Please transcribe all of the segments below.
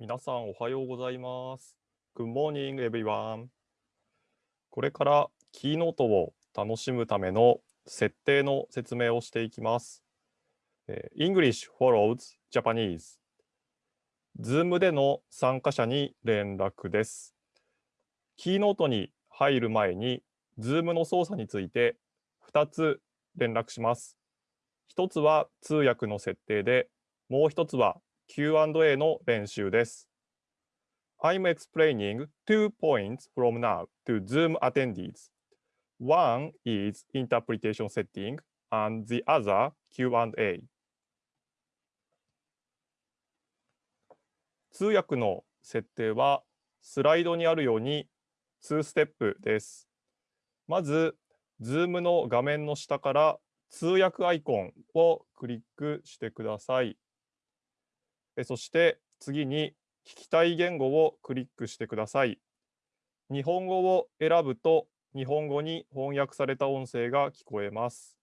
皆さんおはようございます。Good morning, everyone. これからキーノートを楽しむための設定の説明をしていきます。English follows Japanese。Zoom での参加者に連絡です。キーノートに入る前に Zoom の操作について2つ連絡します。1つは通訳の設定で、もう1つは Q&A の練習です。I'm explaining two points from now to Zoom attendees. One is interpretation setting and the other Q&A. 通訳の設定はスライドにあるように2ステップです。まず、Zoom の画面の下から通訳アイコンをクリックしてください。そして次に聞きたい言語をクリックしてください。日本語を選ぶと日本語に翻訳された音声が聞こえます。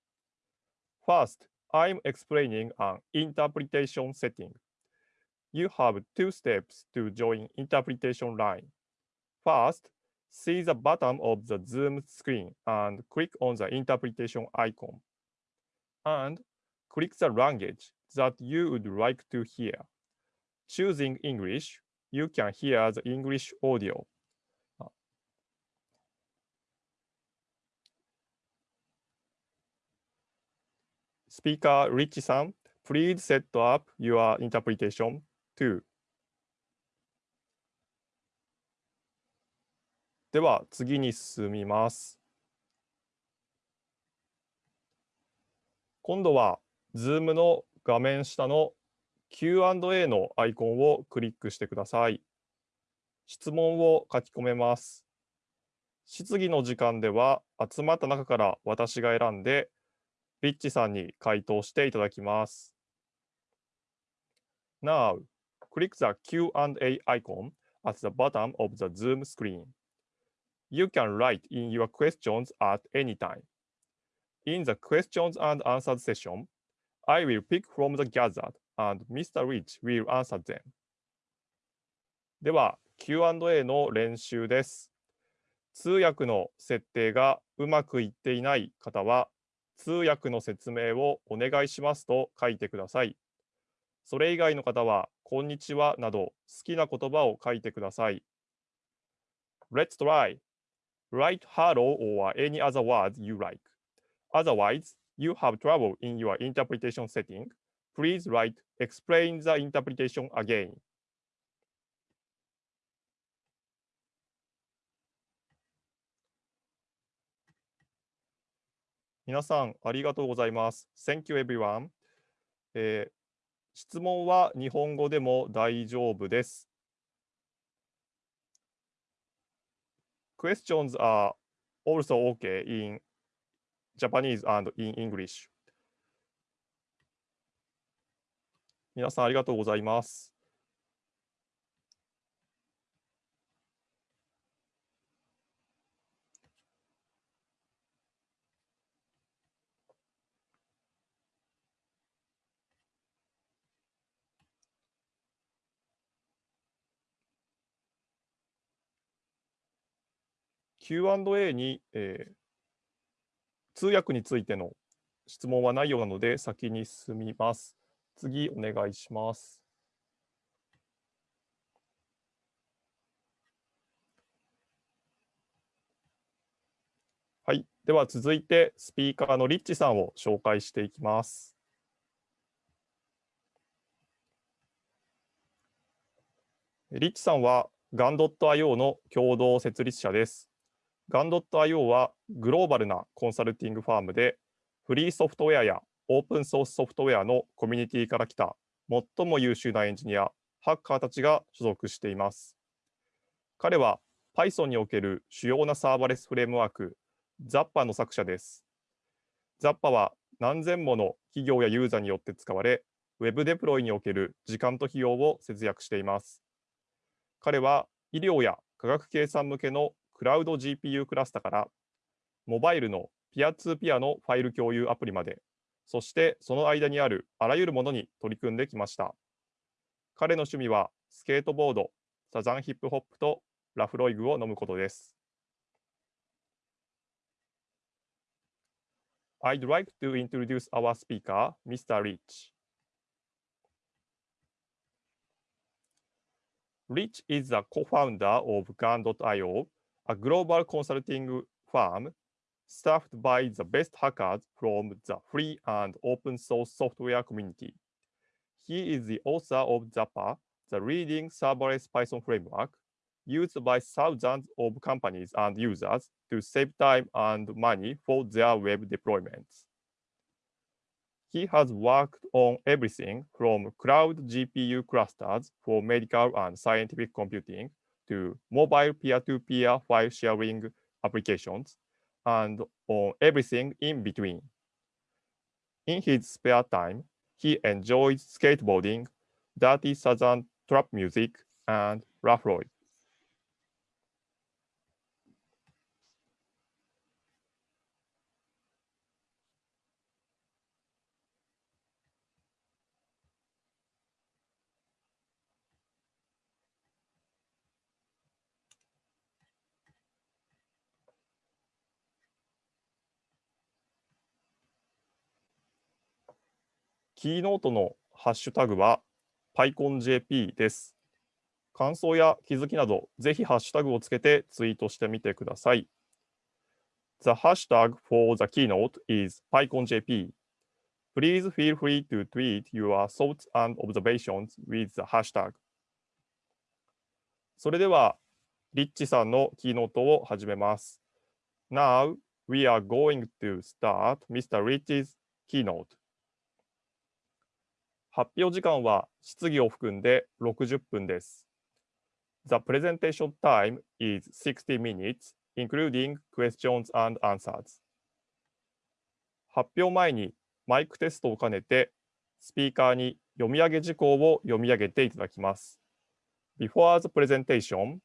First, I'm explaining an interpretation setting. You have two steps to join interpretation line. First, see the bottom of the Zoom screen and click on the interpretation icon. And click the language that you would like to hear. Choosing English, you can hear the English audio. スピーカー、リッチさん、please set up your interpretation too. では次に進みます。今度は Zoom の画面下の Q&A のアイコンをクリックしてください。質問を書き込めます。質疑の時間では集まった中から私が選んで、リッチさんに回答していただきます。Now, click the Q&A icon at the bottom of the Zoom screen. You can write in your questions at any time. In the questions and answers session, I will pick from the gathered and Mr. Rich will answer them. では、Q&A の練習です。通訳の設定がうまくいっていない方は、通訳の説明をお願いしますと書いてください。それ以外の方は、こんにちはなど好きな言葉を書いてください。Let's try. Write hello or any other words you like. Otherwise, you have trouble in your interpretation setting. Please write explain the interpretation again. 皆さん、ありがとうございます。Thank you, everyone. えー質問は日本語でも大丈夫です。Questions are also okay in Japanese and in English. 皆さんありがとうございます。Q&A に、えー通訳についての質問はないようなので先に進みます。次お願いします。はい。では続いてスピーカーのリッチさんを紹介していきます。リッチさんは GAN.io の共同設立者です。GAN.io はグローバルなコンサルティングファームでフリーソフトウェアやオープンソースソフトウェアのコミュニティから来た最も優秀なエンジニア、ハッカーたちが所属しています。彼は Python における主要なサーバレスフレームワーク Zappa の作者です。Zappa は何千もの企業やユーザーによって使われ、Web デプロイにおける時間と費用を節約しています。彼は医療や科学計算向けのクラウド GPU クラスタから、モバイルのピアツーピアのファイル共有アプリまで、そしてその間にあるあらゆるものに取り組んできました。彼の趣味はスケートボード、サザンヒップホップとラフロイグを飲むことです。I'd like to introduce our speaker, Mr. Rich. Rich is the co-founder of Gun.io, a global consulting firm staffed by the best hackers from the free and open source software community. He is the author of Zappa, the leading serverless Python framework used by thousands of companies and users to save time and money for their web deployments. He has worked on everything from cloud GPU clusters for medical and scientific computing to mobile peer-to-peer -peer file sharing applications and on everything in between. In his spare time, he enjoys skateboarding, dirty southern trap music, and Laphroaig. キーノートのハッシュタグは PyConJP です。感想や気づきなど、ぜひハッシュタグをつけてツイートしてみてください。The hashtag for the keynote is PyConJP. Please feel free to tweet your thoughts and observations with the hashtag. それでは、リッチさんのキーノートを始めます。Now, we are going to start Mr. Rich's keynote. 発表時間は質疑を含んで60分です。The presentation time is 60 minutes, including questions and answers. 発表前にマイクテストを兼ねて、スピーカーに読み上げ事項を読み上げていただきます。Before the presentation,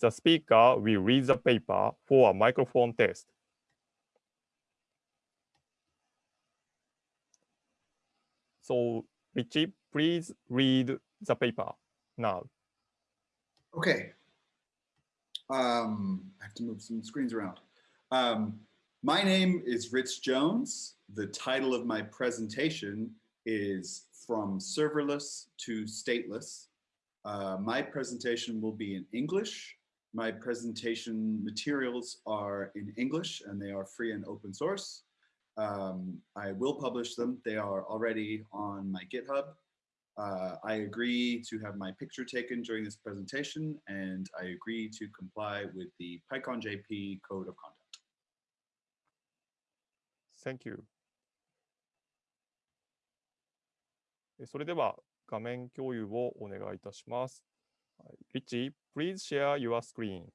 the speaker will read the paper for a microphone test. So Richie, please read the paper now. Okay. Um, I have to move some screens around. Um, my name is Rich Jones. The title of my presentation is From Serverless to Stateless. Uh, my presentation will be in English. My presentation materials are in English and they are free and open source. Um, I will publish them. They are already on my GitHub. Uh, I agree to have my picture taken during this presentation, and I agree to comply with the PyConJP code of conduct. Thank you. それでは画面共有をお願いいたします。Richie, please share your screen.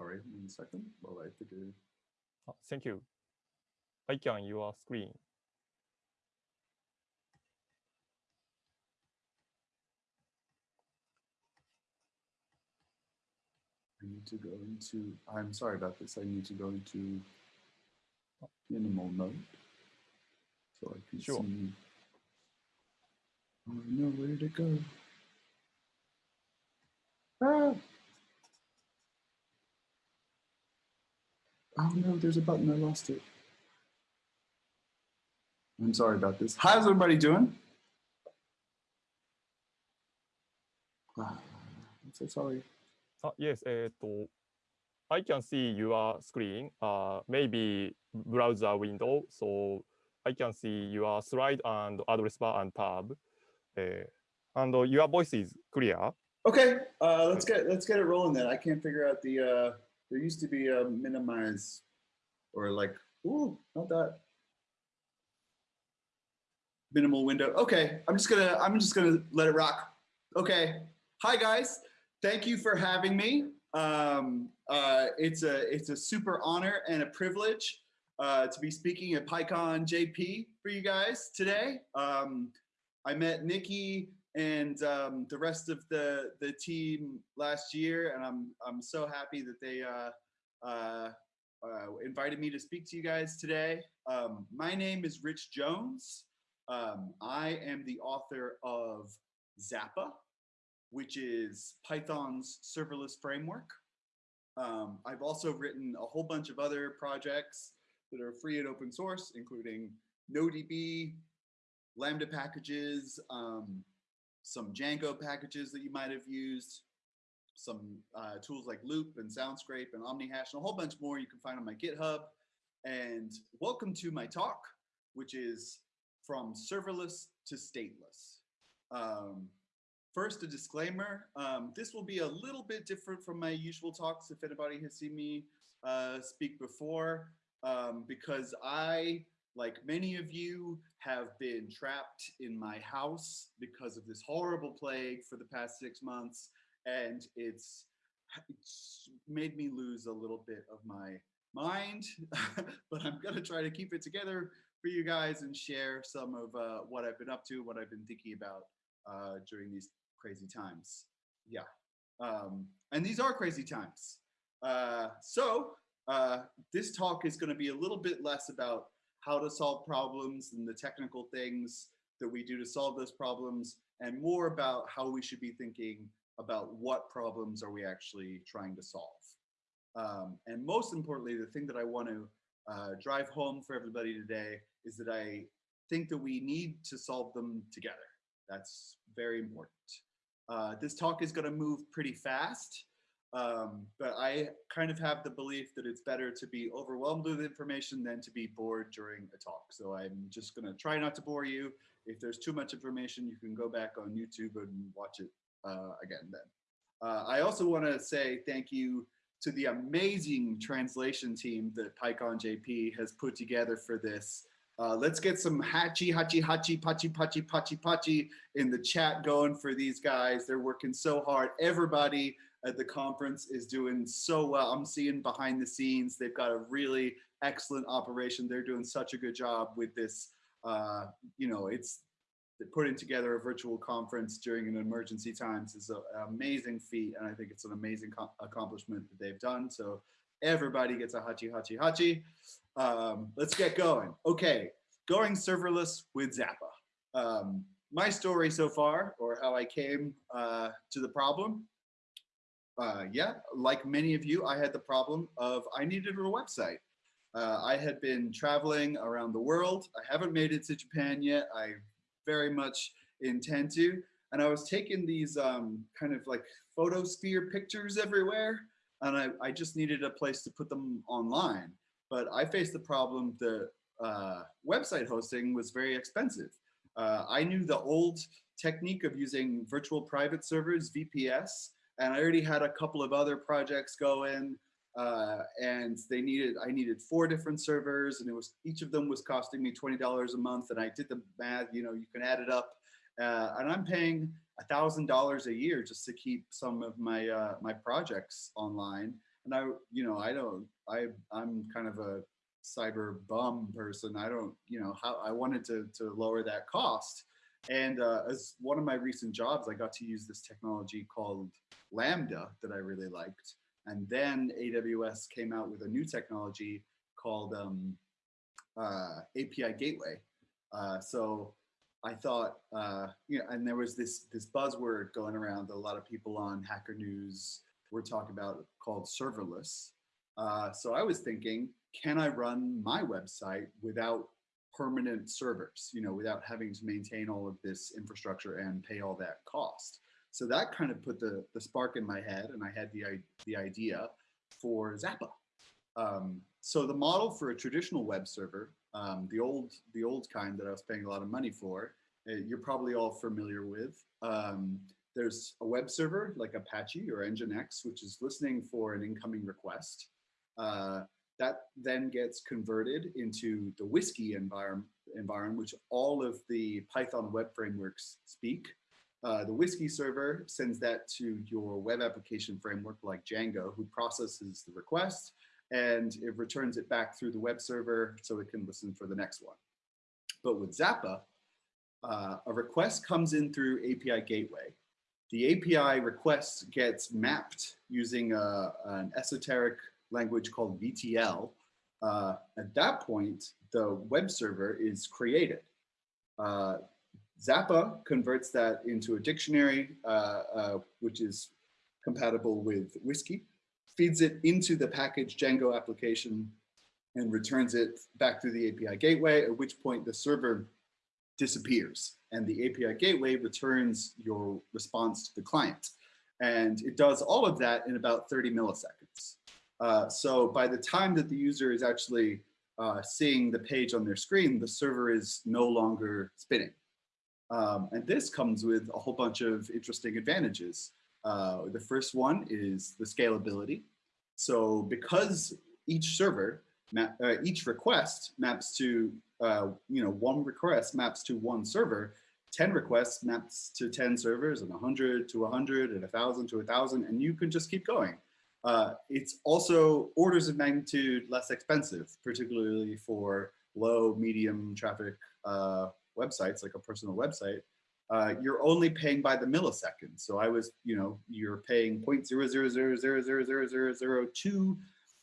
Sorry, one second while I figure. Oh, thank you. I can your screen. I need to go into, I'm sorry about this. I need to go into minimal mode so I can sure. see I know where to go. Ah! Oh no, there's a button, I lost it. I'm sorry about this. How's everybody doing? Ah, I'm so sorry. Uh, yes, uh, I can see your screen, uh, maybe browser window, so I can see your slide and address bar and tab. Uh, and uh, your voice is clear. Okay, uh, let's get let's get it rolling then. I can't figure out the. There used to be a minimize, or like, ooh, not that minimal window. Okay, I'm just gonna I'm just gonna let it rock. Okay, hi guys, thank you for having me. Um, uh, it's a it's a super honor and a privilege uh, to be speaking at PyCon JP for you guys today. Um, I met Nikki and um, the rest of the the team last year, and I'm I'm so happy that they uh, uh, uh, invited me to speak to you guys today. Um, my name is Rich Jones. Um, I am the author of Zappa, which is Python's serverless framework. Um, I've also written a whole bunch of other projects that are free and open source, including NoDB, Lambda packages, um, some Django packages that you might have used, some uh, tools like Loop and Soundscrape and OmniHash, and a whole bunch more you can find on my GitHub. And welcome to my talk, which is from serverless to stateless. Um, first, a disclaimer. Um, this will be a little bit different from my usual talks if anybody has seen me uh, speak before, um, because I like many of you have been trapped in my house because of this horrible plague for the past six months and it's, it's made me lose a little bit of my mind but i'm to try to keep it together for you guys and share some of uh, what i've been up to what i've been thinking about uh, during these crazy times. Yeah um, and these are crazy times. Uh, so uh, this talk is to be a little bit less about how to solve problems and the technical things that we do to solve those problems and more about how we should be thinking about what problems are we actually trying to solve. Um, and most importantly, the thing that I want to uh, drive home for everybody today is that I think that we need to solve them together. That's very important. Uh, this talk is going to move pretty fast. Um, but I kind of have the belief that it's better to be overwhelmed with information than to be bored during a talk. So I'm just going to try not to bore you. If there's too much information, you can go back on YouTube and watch it uh, again then. Uh, I also want to say thank you to the amazing translation team that PyCon JP has put together for this. Uh, let's get some hachi, hachi, hachi, pachi, pachi, pachi, pachi in the chat going for these guys. They're working so hard. Everybody at the conference is doing so well. I'm seeing behind the scenes, they've got a really excellent operation. They're doing such a good job with this. Uh, you know, it's putting together a virtual conference during an emergency times is an amazing feat. And I think it's an amazing accomplishment that they've done. So everybody gets a hachi, hachi, hachi. Um, let's get going. Okay, going serverless with Zappa. Um, my story so far, or how I came uh, to the problem, uh, yeah, like many of you, I had the problem of I needed a website. Uh, I had been traveling around the world. I haven't made it to Japan yet. I very much intend to. And I was taking these um, kind of like photosphere pictures everywhere. And I, I just needed a place to put them online. But I faced the problem that uh, website hosting was very expensive. Uh, I knew the old technique of using virtual private servers, VPS, and I already had a couple of other projects going uh, and they needed, I needed four different servers and it was, each of them was costing me $20 a month. And I did the math, you know, you can add it up uh, and I'm paying a thousand dollars a year just to keep some of my, uh, my projects online. And I, you know, I don't, I, I'm kind of a cyber bum person. I don't, you know, how I wanted to, to lower that cost. And uh, as one of my recent jobs, I got to use this technology called Lambda that I really liked. And then AWS came out with a new technology called um, uh, API Gateway. Uh, so I thought, uh, you know, and there was this this buzzword going around that a lot of people on Hacker News were talking about called serverless. Uh, so I was thinking, can I run my website without permanent servers, you know, without having to maintain all of this infrastructure and pay all that cost. So that kind of put the, the spark in my head and I had the, the idea for Zappa. Um, so the model for a traditional web server, um, the old the old kind that I was paying a lot of money for, uh, you're probably all familiar with. Um, there's a web server like Apache or Nginx, which is listening for an incoming request. Uh, that then gets converted into the WSGI environment, environment which all of the Python web frameworks speak. Uh, the WSGI server sends that to your web application framework like Django, who processes the request and it returns it back through the web server so it can listen for the next one. But with Zappa, uh, a request comes in through API gateway. The API request gets mapped using a, an esoteric language called VTL. Uh, at that point, the web server is created. Uh, Zappa converts that into a dictionary, uh, uh, which is compatible with WSGI, feeds it into the package Django application and returns it back through the API gateway, at which point the server disappears and the API gateway returns your response to the client. And it does all of that in about 30 milliseconds. Uh, so by the time that the user is actually uh, seeing the page on their screen, the server is no longer spinning. Um, and this comes with a whole bunch of interesting advantages. Uh, the first one is the scalability. So because each server, uh, each request maps to, uh, you know, one request maps to one server, 10 requests maps to 10 servers and 100 to 100 and 1000 to 1000 and you can just keep going. Uh, it's also orders of magnitude less expensive, particularly for low, medium traffic uh, websites like a personal website. Uh, you're only paying by the millisecond. So I was, you know, you're paying 0.00000002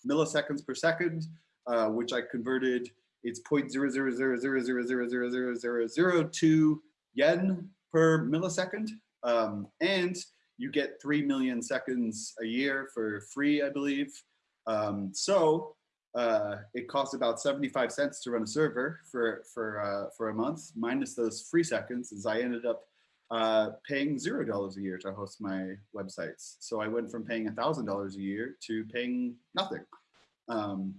milliseconds per second, uh, which I converted. It's 0.000000002 yen per millisecond. Um, and you get 3 million seconds a year for free, I believe. Um, so uh, it costs about 75 cents to run a server for, for, uh, for a month, minus those free seconds, as I ended up uh, paying $0 a year to host my websites. So I went from paying $1,000 a year to paying nothing. Um,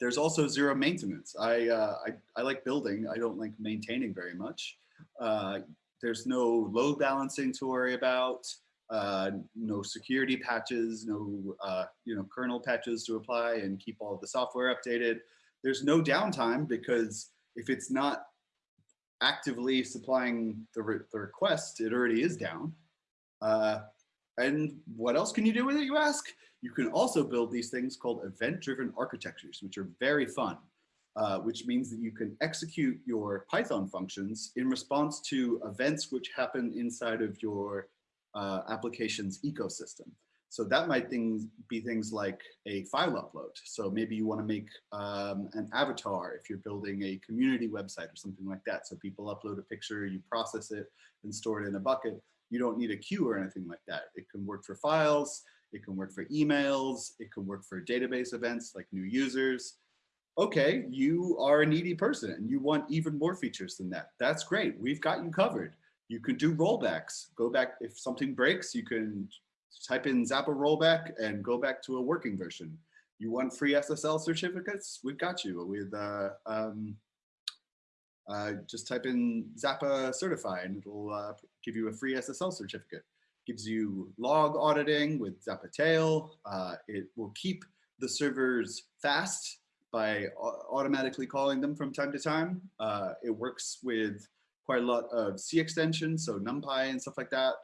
there's also zero maintenance. I, uh, I, I, like building, I don't like maintaining very much. Uh, there's no load balancing to worry about uh, no security patches, no uh, you know kernel patches to apply and keep all the software updated. There's no downtime because if it's not actively supplying the, re the request, it already is down. Uh, and what else can you do with it, you ask? You can also build these things called event-driven architectures, which are very fun, uh, which means that you can execute your Python functions in response to events which happen inside of your uh, application's ecosystem. So that might things, be things like a file upload. So maybe you want to make um, an avatar if you're building a community website or something like that. So people upload a picture, you process it and store it in a bucket. You don't need a queue or anything like that. It can work for files, it can work for emails, it can work for database events like new users. Okay, you are a needy person and you want even more features than that. That's great. We've got you covered. You can do rollbacks. Go back, if something breaks, you can type in Zappa rollback and go back to a working version. You want free SSL certificates? We've got you with, uh, um, uh, just type in Zappa certify and it'll uh, give you a free SSL certificate. Gives you log auditing with Zappa tail. Uh, it will keep the servers fast by automatically calling them from time to time. Uh, it works with quite a lot of C extensions, so NumPy and stuff like that.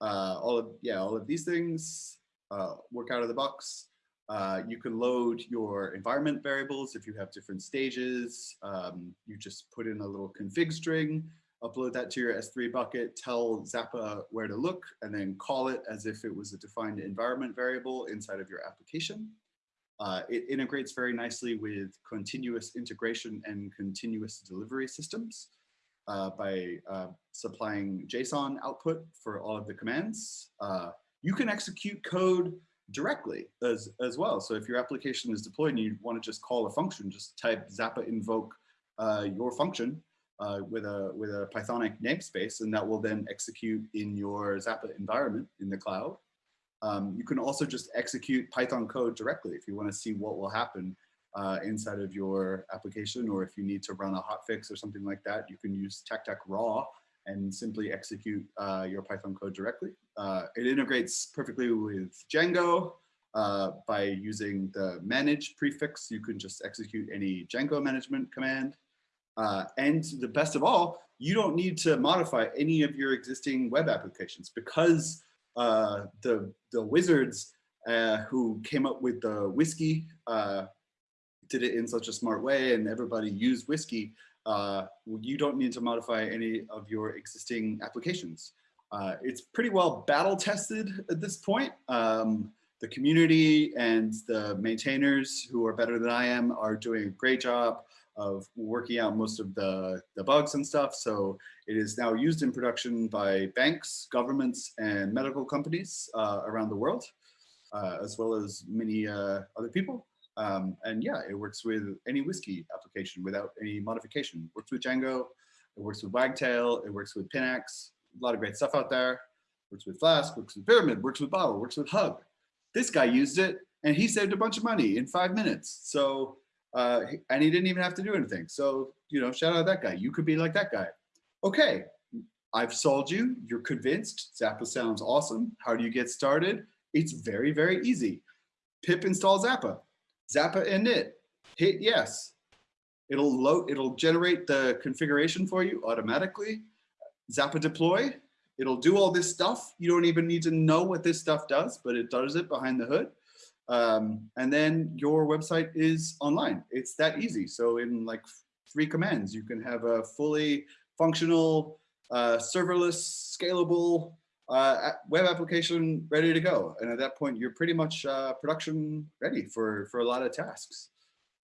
Uh, all of, yeah, all of these things uh, work out of the box. Uh, you can load your environment variables if you have different stages. Um, you just put in a little config string, upload that to your S3 bucket, tell Zappa where to look, and then call it as if it was a defined environment variable inside of your application. Uh, it integrates very nicely with continuous integration and continuous delivery systems uh, by uh, supplying JSON output for all of the commands. Uh, you can execute code directly as, as well. So if your application is deployed and you want to just call a function, just type Zappa invoke uh, your function uh, with a with a Pythonic namespace, and that will then execute in your Zappa environment in the cloud. Um, you can also just execute Python code directly if you want to see what will happen uh, inside of your application, or if you need to run a hotfix or something like that, you can use TacTac raw and simply execute uh, your Python code directly. Uh, it integrates perfectly with Django. Uh, by using the manage prefix, you can just execute any Django management command. Uh, and the best of all, you don't need to modify any of your existing web applications because uh, the, the wizards who came up with the WSGI did it in such a smart way and everybody used WSGI, uh, you don't need to modify any of your existing applications. Uh, it's pretty well battle tested at this point. Um, the community and the maintainers who are better than I am are doing a great job of working out most of the, the bugs and stuff. So it is now used in production by banks, governments, and medical companies uh, around the world, uh, as well as many uh, other people. Um, and yeah, it works with any WSGI application without any modification. Works with Django, it works with Wagtail, it works with Pinax, a lot of great stuff out there. Works with Flask, works with Pyramid, works with Bottle, works with Hug. This guy used it and he saved a bunch of money in five minutes. So, uh, and he didn't even have to do anything. So, you know, shout out that guy. You could be like that guy. Okay, I've sold you. You're convinced. Zappa sounds awesome. How do you get started? It's very, very easy. Pip install Zappa. Zappa init. Hit yes. It'll load. It'll generate the configuration for you automatically. Zappa deploy. It'll do all this stuff. You don't even need to know what this stuff does, but it does it behind the hood. Um, and then your website is online. It's that easy. So in like three commands, you can have a fully functional, uh, serverless, scalable uh, web application ready to go. And at that point, you're pretty much uh, production ready for, for a lot of tasks.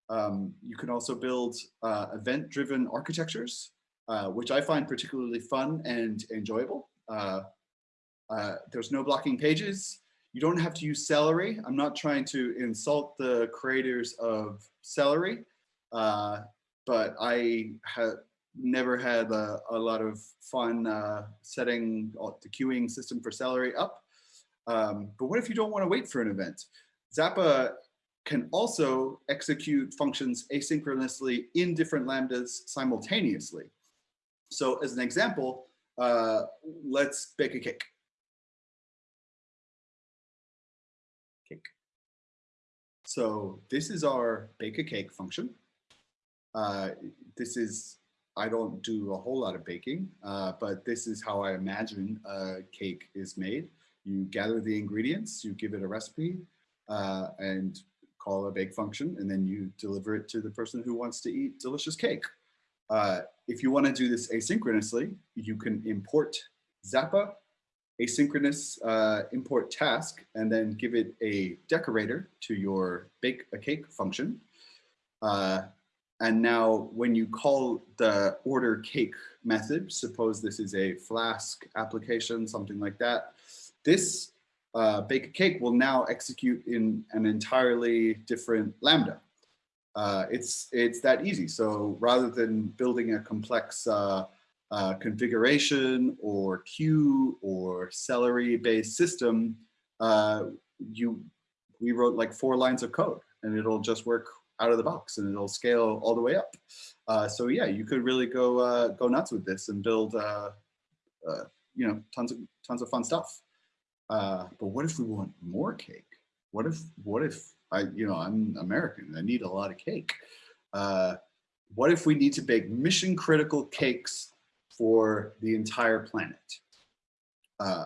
Um, you can also build uh, event-driven architectures, uh, which I find particularly fun and enjoyable. Uh, uh, there's no blocking pages. You don't have to use Celery. I'm not trying to insult the creators of Celery, but I have never had a, a lot of fun uh, setting the queuing system for Celery up. Um, but what if you don't want to wait for an event? Zappa can also execute functions asynchronously in different lambdas simultaneously. So as an example, uh, let's bake a cake. Cake. So this is our bake a cake function. Uh, this is I don't do a whole lot of baking, uh, but this is how I imagine a cake is made. You gather the ingredients, you give it a recipe, uh, and call a bake function, and then you deliver it to the person who wants to eat delicious cake. Uh, if you want to do this asynchronously, you can import Zappa, asynchronous uh, import task, and then give it a decorator to your bake a cake function. And now when you call the order cake method, suppose this is a Flask application, something like that, this uh, bake a cake will now execute in an entirely different Lambda. Uh, it's, it's that easy. So rather than building a complex uh, uh configuration or queue or celery based system, uh, you, we wrote like four lines of code and it'll just work out of the box and it'll scale all the way up. Uh, so yeah, you could really go uh, go nuts with this and build uh, uh you know tons of tons of fun stuff. Uh, but what if we want more cake? What if what if I you know I'm American I need a lot of cake. Uh, what if we need to bake mission critical cakes for the entire planet?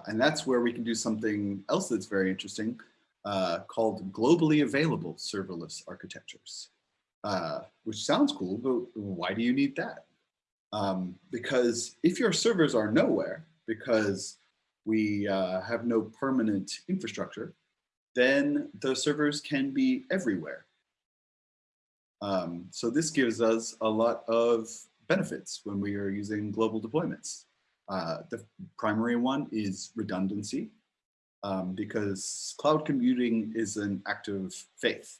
and that's where we can do something else that's very interesting, uh, called globally available serverless architectures, uh, which sounds cool, but why do you need that? Um, because if your servers are nowhere, because we uh, have no permanent infrastructure, then the servers can be everywhere. Um, so this gives us a lot of benefits when we are using global deployments. Uh, the primary one is redundancy um, because cloud computing is an act of faith.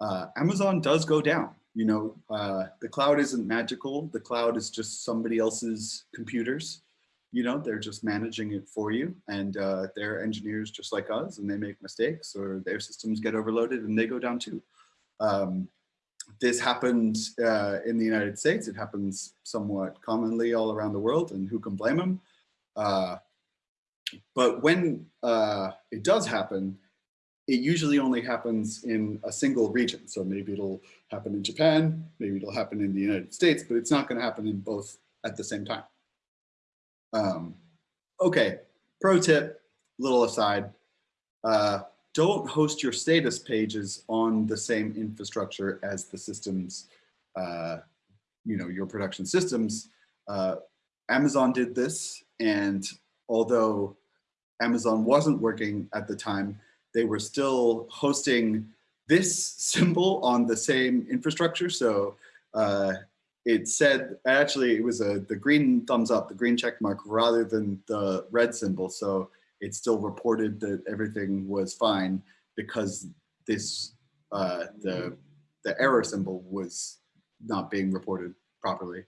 Uh, Amazon does go down. You know, uh, the cloud isn't magical. The cloud is just somebody else's computers. You know, they're just managing it for you and uh, they're engineers just like us and they make mistakes or their systems get overloaded and they go down too. Um, this happened uh, in the United States. It happens somewhat commonly all around the world and who can blame them? Uh, but when uh, it does happen, it usually only happens in a single region. So maybe it'll happen in Japan, maybe it'll happen in the United States, but it's not going to happen in both at the same time. Um, okay, pro tip, little aside, uh, don't host your status pages on the same infrastructure as the systems uh, you know, your production systems. Uh, Amazon did this, and although Amazon wasn't working at the time, they were still hosting this symbol on the same infrastructure. So uh, it said, actually, it was a the green thumbs up, the green check mark, rather than the red symbol. So it still reported that everything was fine because this uh, the the error symbol was not being reported properly.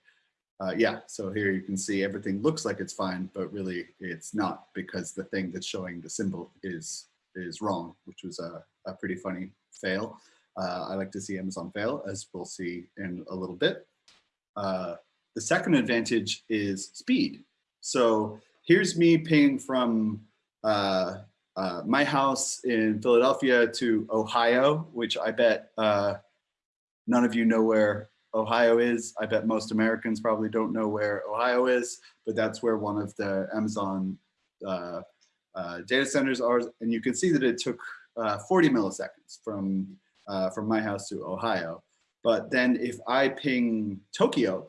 Uh, yeah, so here you can see everything looks like it's fine, but really it's not because the thing that's showing the symbol is is wrong, which was a, a pretty funny fail. Uh, I like to see Amazon fail, as we'll see in a little bit. Uh, the second advantage is speed. So here's me paying from uh, uh, my house in Philadelphia to Ohio, which I bet uh, none of you know where Ohio is. I bet most Americans probably don't know where Ohio is, but that's where one of the Amazon uh, uh, data centers are. And you can see that it took uh, 40 milliseconds from, uh, from my house to Ohio. But then if I ping Tokyo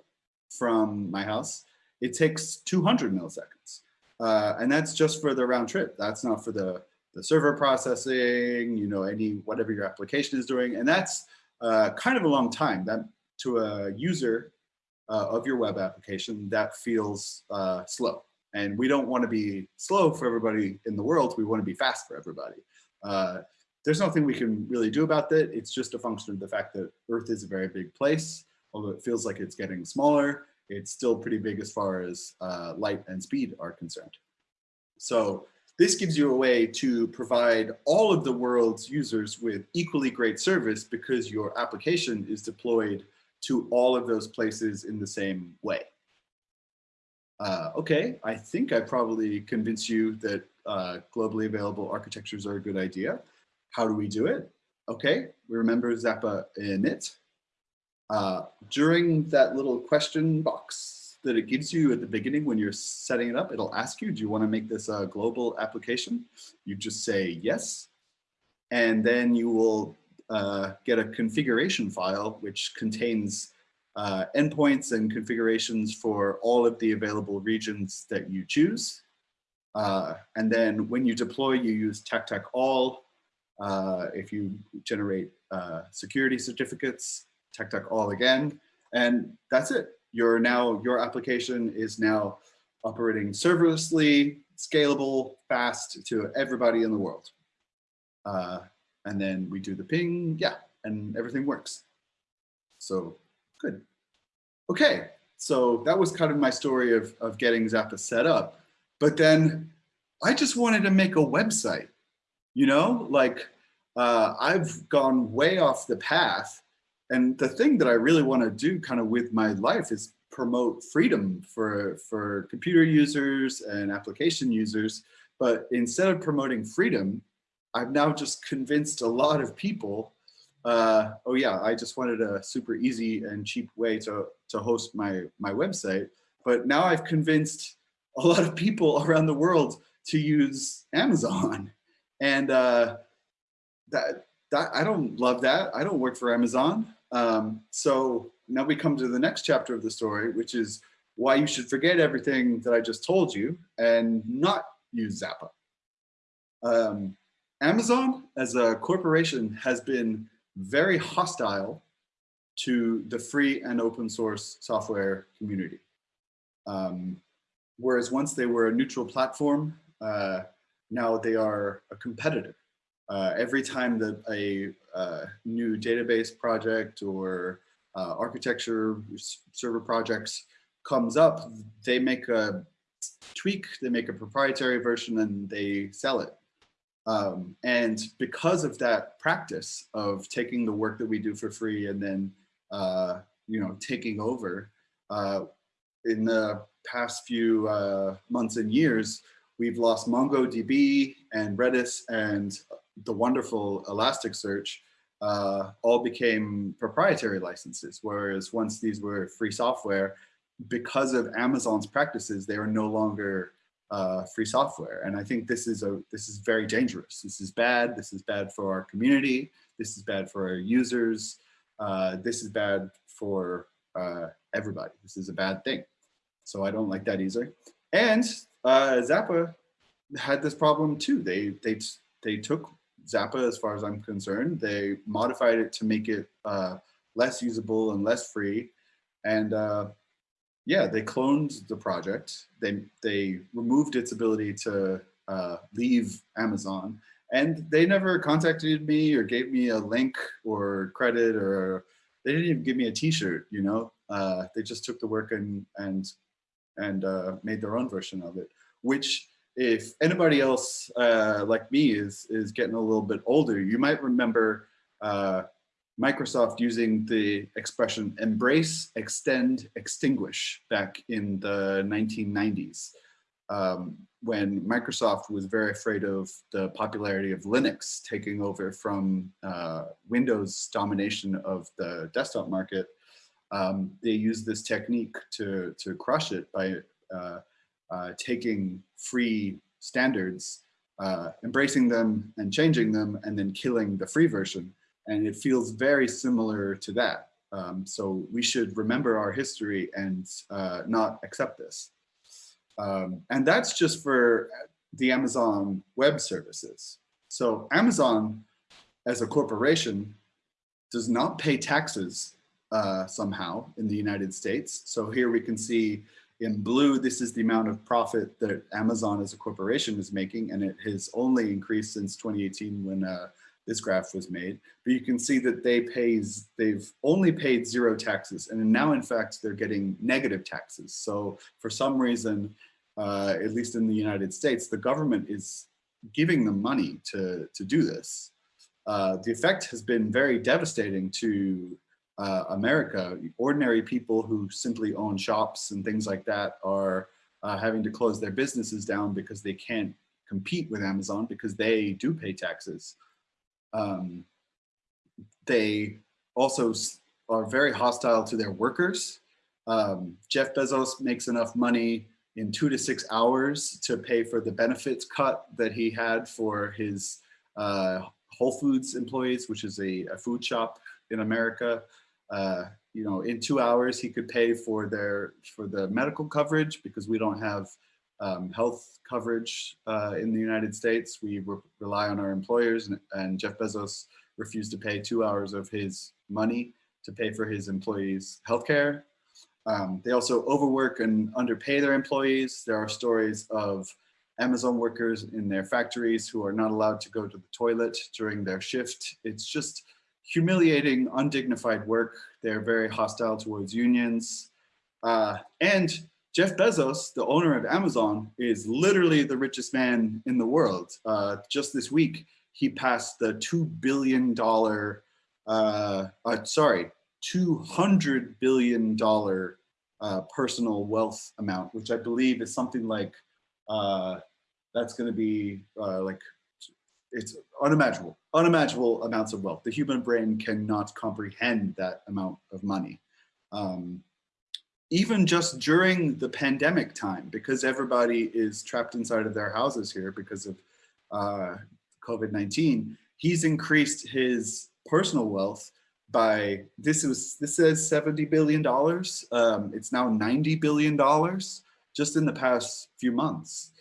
from my house, it takes 200 milliseconds. Uh, and that's just for the round trip. That's not for the, the server processing, you know, any, whatever your application is doing. And that's uh, kind of a long time. That to a user uh, of your web application, that feels uh, slow. And we don't want to be slow for everybody in the world. We want to be fast for everybody. Uh, there's nothing we can really do about that. It's just a function of the fact that Earth is a very big place. Although it feels like it's getting smaller, it's still pretty big as far as uh, light and speed are concerned. So this gives you a way to provide all of the world's users with equally great service because your application is deployed to all of those places in the same way. Uh, okay, I think I probably convinced you that uh, globally available architectures are a good idea. How do we do it? Okay, we remember Zappa init. Uh, during that little question box that it gives you at the beginning when you're setting it up, it'll ask you, do you want to make this a global application? You just say yes, and then you will uh, get a configuration file which contains uh, endpoints and configurations for all of the available regions that you choose. Uh, and then when you deploy, you use TAC all. Uh, if you generate uh, security certificates, TAC all again. And that's it. You're now, your application is now operating serverlessly, scalable, fast to everybody in the world. Uh, and then we do the ping, yeah, and everything works. So good. Okay, so that was kind of my story of, of getting Zappa set up. But then I just wanted to make a website, you know, like uh, I've gone way off the path. And the thing that I really want to do kind of with my life is promote freedom for, for computer users and application users. But instead of promoting freedom, I've now just convinced a lot of people, uh, oh yeah, I just wanted a super easy and cheap way to, to host my, my website. But now I've convinced a lot of people around the world to use Amazon. And uh, that, that I don't love that. I don't work for Amazon. Um, so now we come to the next chapter of the story, which is why you should forget everything that I just told you and not use Zappa. Um, Amazon as a corporation has been very hostile to the free and open source software community. Um, whereas once they were a neutral platform, uh, now they are a competitor. Uh, every time that a uh, new database project or uh, architecture server projects comes up, they make a tweak, they make a proprietary version and they sell it. Um, and because of that practice of taking the work that we do for free and then, uh, you know, taking over, uh, in the past few uh, months and years, we've lost MongoDB and Redis and the wonderful Elasticsearch uh, all became proprietary licenses, whereas once these were free software, because of Amazon's practices, they are no longer uh, free software. And I think this is a this is very dangerous. This is bad. This is bad for our community. This is bad for our users. Uh, this is bad for uh, everybody. This is a bad thing. So I don't like that either. And uh, Zappa had this problem too. They they they took Zappa, as far as I'm concerned, they modified it to make it uh, less usable and less free. And uh, yeah, they cloned the project. They they removed its ability to uh, leave Amazon, and they never contacted me or gave me a link or credit or they didn't even give me a T-shirt. You know, uh, they just took the work and and and uh, made their own version of it, which if anybody else uh, like me is is getting a little bit older, you might remember uh, Microsoft using the expression embrace, extend, extinguish back in the 1990s um, when Microsoft was very afraid of the popularity of Linux taking over from uh, Windows domination of the desktop market. Um, they used this technique to, to crush it by uh, uh, taking free standards, uh, embracing them and changing them, and then killing the free version. And it feels very similar to that. Um, so we should remember our history and uh, not accept this. Um, and that's just for the Amazon Web Services. So Amazon as a corporation does not pay taxes uh, somehow in the United States. So here we can see in blue, this is the amount of profit that Amazon as a corporation is making, and it has only increased since 2018 when uh, this graph was made. But you can see that they pays, they've only paid zero taxes, and now in fact they're getting negative taxes. So for some reason, uh, at least in the United States, the government is giving them money to, to do this. Uh, the effect has been very devastating to uh, America, ordinary people who simply own shops and things like that are uh, having to close their businesses down because they can't compete with Amazon because they do pay taxes. Um, they also are very hostile to their workers. Um, Jeff Bezos makes enough money in two to six hours to pay for the benefits cut that he had for his uh, Whole Foods employees, which is a, a food shop in America uh, you know, in two hours he could pay for their for the medical coverage because we don't have um, health coverage uh, in the United States. We re rely on our employers and, and, Jeff Bezos refused to pay two hours of his money to pay for his employees' healthcare. Um, they also overwork and underpay their employees. There are stories of Amazon workers in their factories who are not allowed to go to the toilet during their shift. It's just humiliating, undignified work. They're very hostile towards unions. Uh, and Jeff Bezos, the owner of Amazon, is literally the richest man in the world. Uh, just this week, he passed the $2 billion, uh, uh, sorry, $200 billion uh, personal wealth amount, which I believe is something like, uh, that's gonna be uh, like it's unimaginable, unimaginable amounts of wealth. The human brain cannot comprehend that amount of money. Um, even just during the pandemic time, because everybody is trapped inside of their houses here because of uh, COVID-19, he's increased his personal wealth by, this was, this says $70 billion. Um, it's now $90 billion just in the past few months.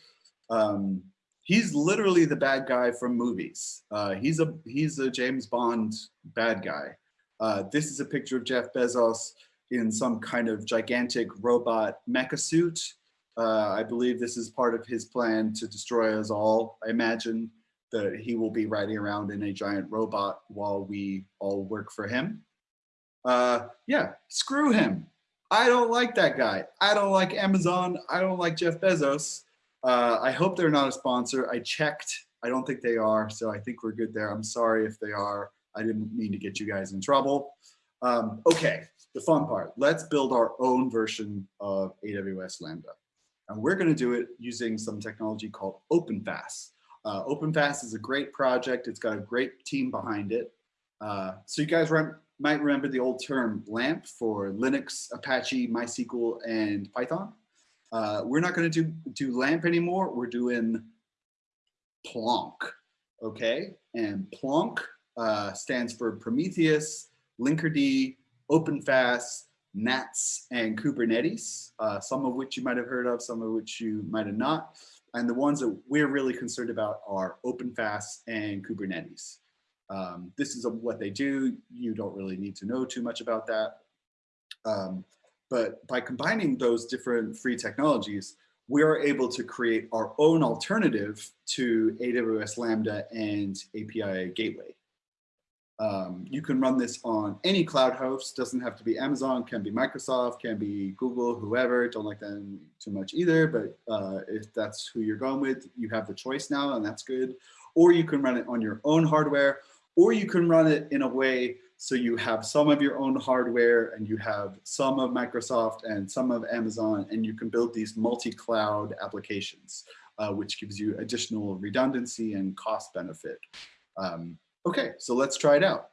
Um, he's literally the bad guy from movies. Uh, he's a he's a James Bond bad guy. Uh, this is a picture of Jeff Bezos in some kind of gigantic robot mecha suit. Uh, I believe this is part of his plan to destroy us all. I imagine that he will be riding around in a giant robot while we all work for him. Uh, yeah, screw him. I don't like that guy. I don't like Amazon. I don't like Jeff Bezos. Uh, I hope they're not a sponsor. I checked. I don't think they are, so I think we're good there. I'm sorry if they are. I didn't mean to get you guys in trouble. Um, okay, the fun part. Let's build our own version of AWS Lambda. And we're going to do it using some technology called OpenFaaS. Uh, OpenFaaS is a great project. It's got a great team behind it. Uh, so you guys might remember the old term LAMP for Linux, Apache, MySQL, and Python. Uh, we're not going to do, do LAMP anymore. We're doing Plonk, okay? And Plonk uh, stands for Prometheus, Linkerd, OpenFaaS, NATS and Kubernetes, uh, some of which you might have heard of, some of which you might have not. And the ones that we're really concerned about are OpenFaaS and Kubernetes. Um, this is what they do. You don't really need to know too much about that. Um, but by combining those different free technologies, we are able to create our own alternative to AWS Lambda and API Gateway. Um, you can run this on any cloud host, doesn't have to be Amazon, can be Microsoft, can be Google, whoever, don't like them too much either, but uh, if that's who you're going with, you have the choice now and that's good. Or you can run it on your own hardware, or you can run it in a way so you have some of your own hardware and you have some of Microsoft and some of Amazon and you can build these multi-cloud applications, uh, which gives you additional redundancy and cost benefit. Um, okay, so let's try it out.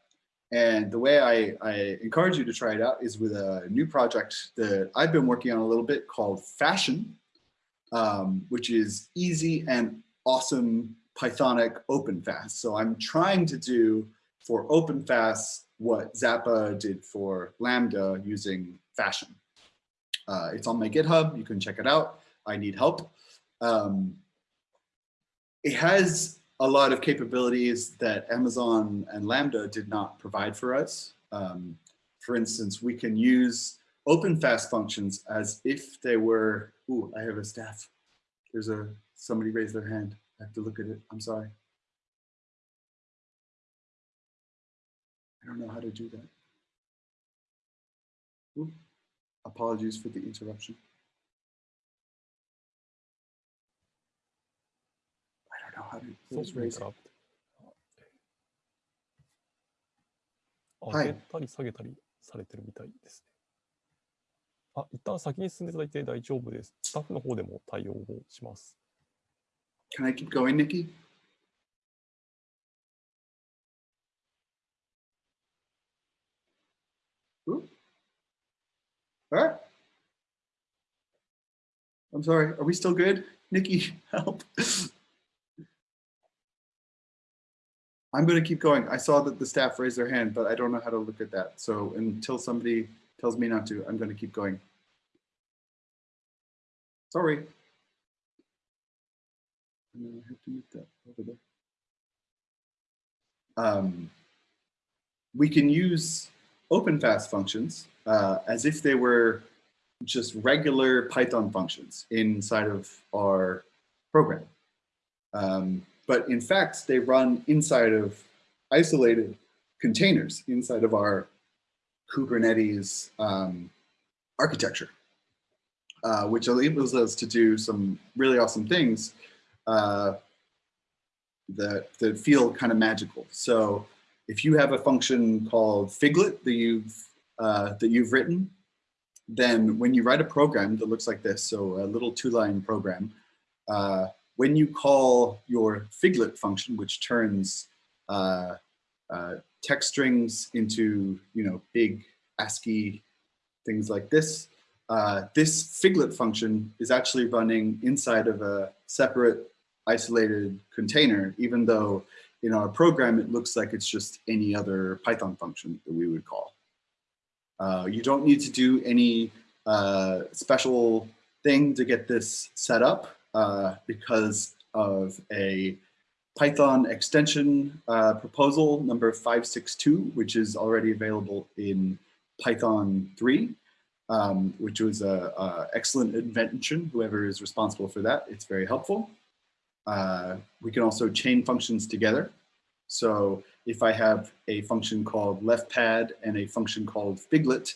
And the way I, I, encourage you to try it out is with a new project that I've been working on a little bit called Fashion, um, which is easy and awesome Pythonic OpenFaaS. So I'm trying to do for OpenFaaS what Zappa did for Lambda using Fashion. Uh, it's on my GitHub, you can check it out. I need help. Um, it has a lot of capabilities that Amazon and Lambda did not provide for us. Um, for instance, we can use OpenFaaS functions as if they were, ooh, I have a staff. There's a, somebody raised their hand. I have to look at it, I'm sorry. I don't know how to do that. Ooh, apologies for the interruption. How to Sorry raise い上げたり下げたりされてるみたいですね。あ、一旦先に進んでいただいて大丈夫です。スタッフの方でも対応をします。Can I keep going, Nikki? Right. I'm sorry. Are we still good? Nikki, help. I'm going to keep going. I saw that the staff raised their hand, but I don't know how to look at that. So until somebody tells me not to, I'm going to keep going. Sorry. I have to move that over there. Um, we can use OpenFaaS functions uh, as if they were just regular Python functions inside of our program. Um, but in fact, they run inside of isolated containers inside of our Kubernetes um, architecture, uh, which enables us to do some really awesome things uh, that, that feel kind of magical. So if you have a function called Figlet that you've, uh, that you've written, then when you write a program that looks like this, so a little two-line program, uh, when you call your Figlet function, which turns uh, uh, text strings into you know big ASCII things like this, uh, this Figlet function is actually running inside of a separate isolated container, even though in our program it looks like it's just any other Python function that we would call. Uh, you don't need to do any uh, special thing to get this set up uh, because of a Python extension uh, proposal number 562, which is already available in Python 3, um, which was an excellent invention, whoever is responsible for that. It's very helpful. Uh, we can also chain functions together. So if I have a function called left pad and a function called figlet,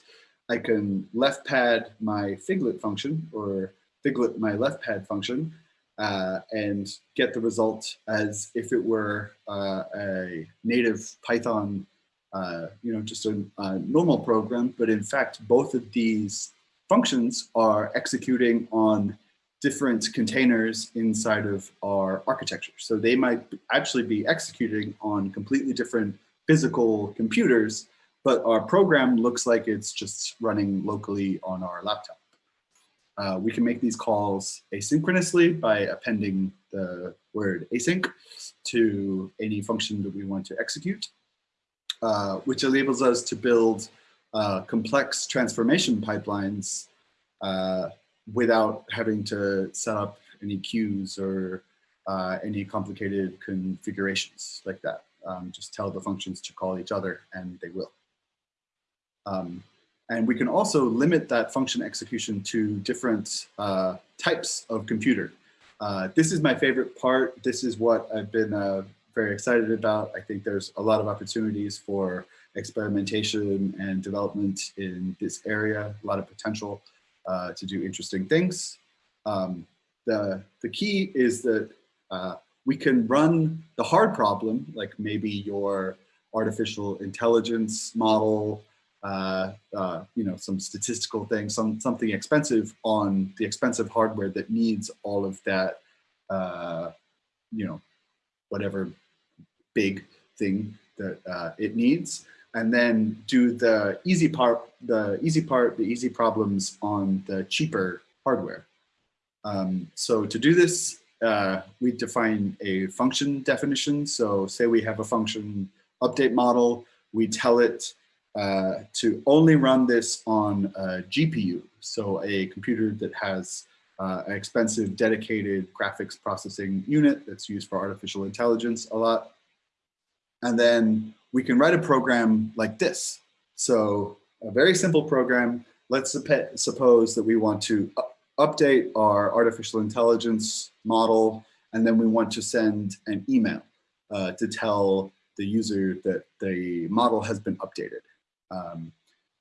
I can left pad my figlet function or figlet my left pad function uh, and get the result as if it were uh, a native Python, uh, you know, just a, a normal program. But in fact, both of these functions are executing on different containers inside of our architecture. So they might actually be executing on completely different physical computers, but our program looks like it's just running locally on our laptop. Uh, we can make these calls asynchronously by appending the word async to any function that we want to execute, uh, which enables us to build uh, complex transformation pipelines uh, without having to set up any queues or uh, any complicated configurations like that. Um, just tell the functions to call each other and they will. Um, and we can also limit that function execution to different uh, types of computer. Uh, this is my favorite part. This is what I've been uh, very excited about. I think there's a lot of opportunities for experimentation and development in this area, a lot of potential uh, to do interesting things. Um, the, the key is that uh, we can run the hard problem, like maybe your artificial intelligence model uh, uh, you know, some statistical thing, some something expensive on the expensive hardware that needs all of that, uh, you know, whatever big thing that uh, it needs, and then do the easy part, the easy part, the easy problems on the cheaper hardware. Um, so to do this, uh, we define a function definition. So say we have a function update model, we tell it uh, to only run this on a GPU, so a computer that has uh, an expensive dedicated graphics processing unit that's used for artificial intelligence a lot. And then we can write a program like this. So a very simple program. Let's suppose that we want to update our artificial intelligence model, and then we want to send an email uh, to tell the user that the model has been updated. Um,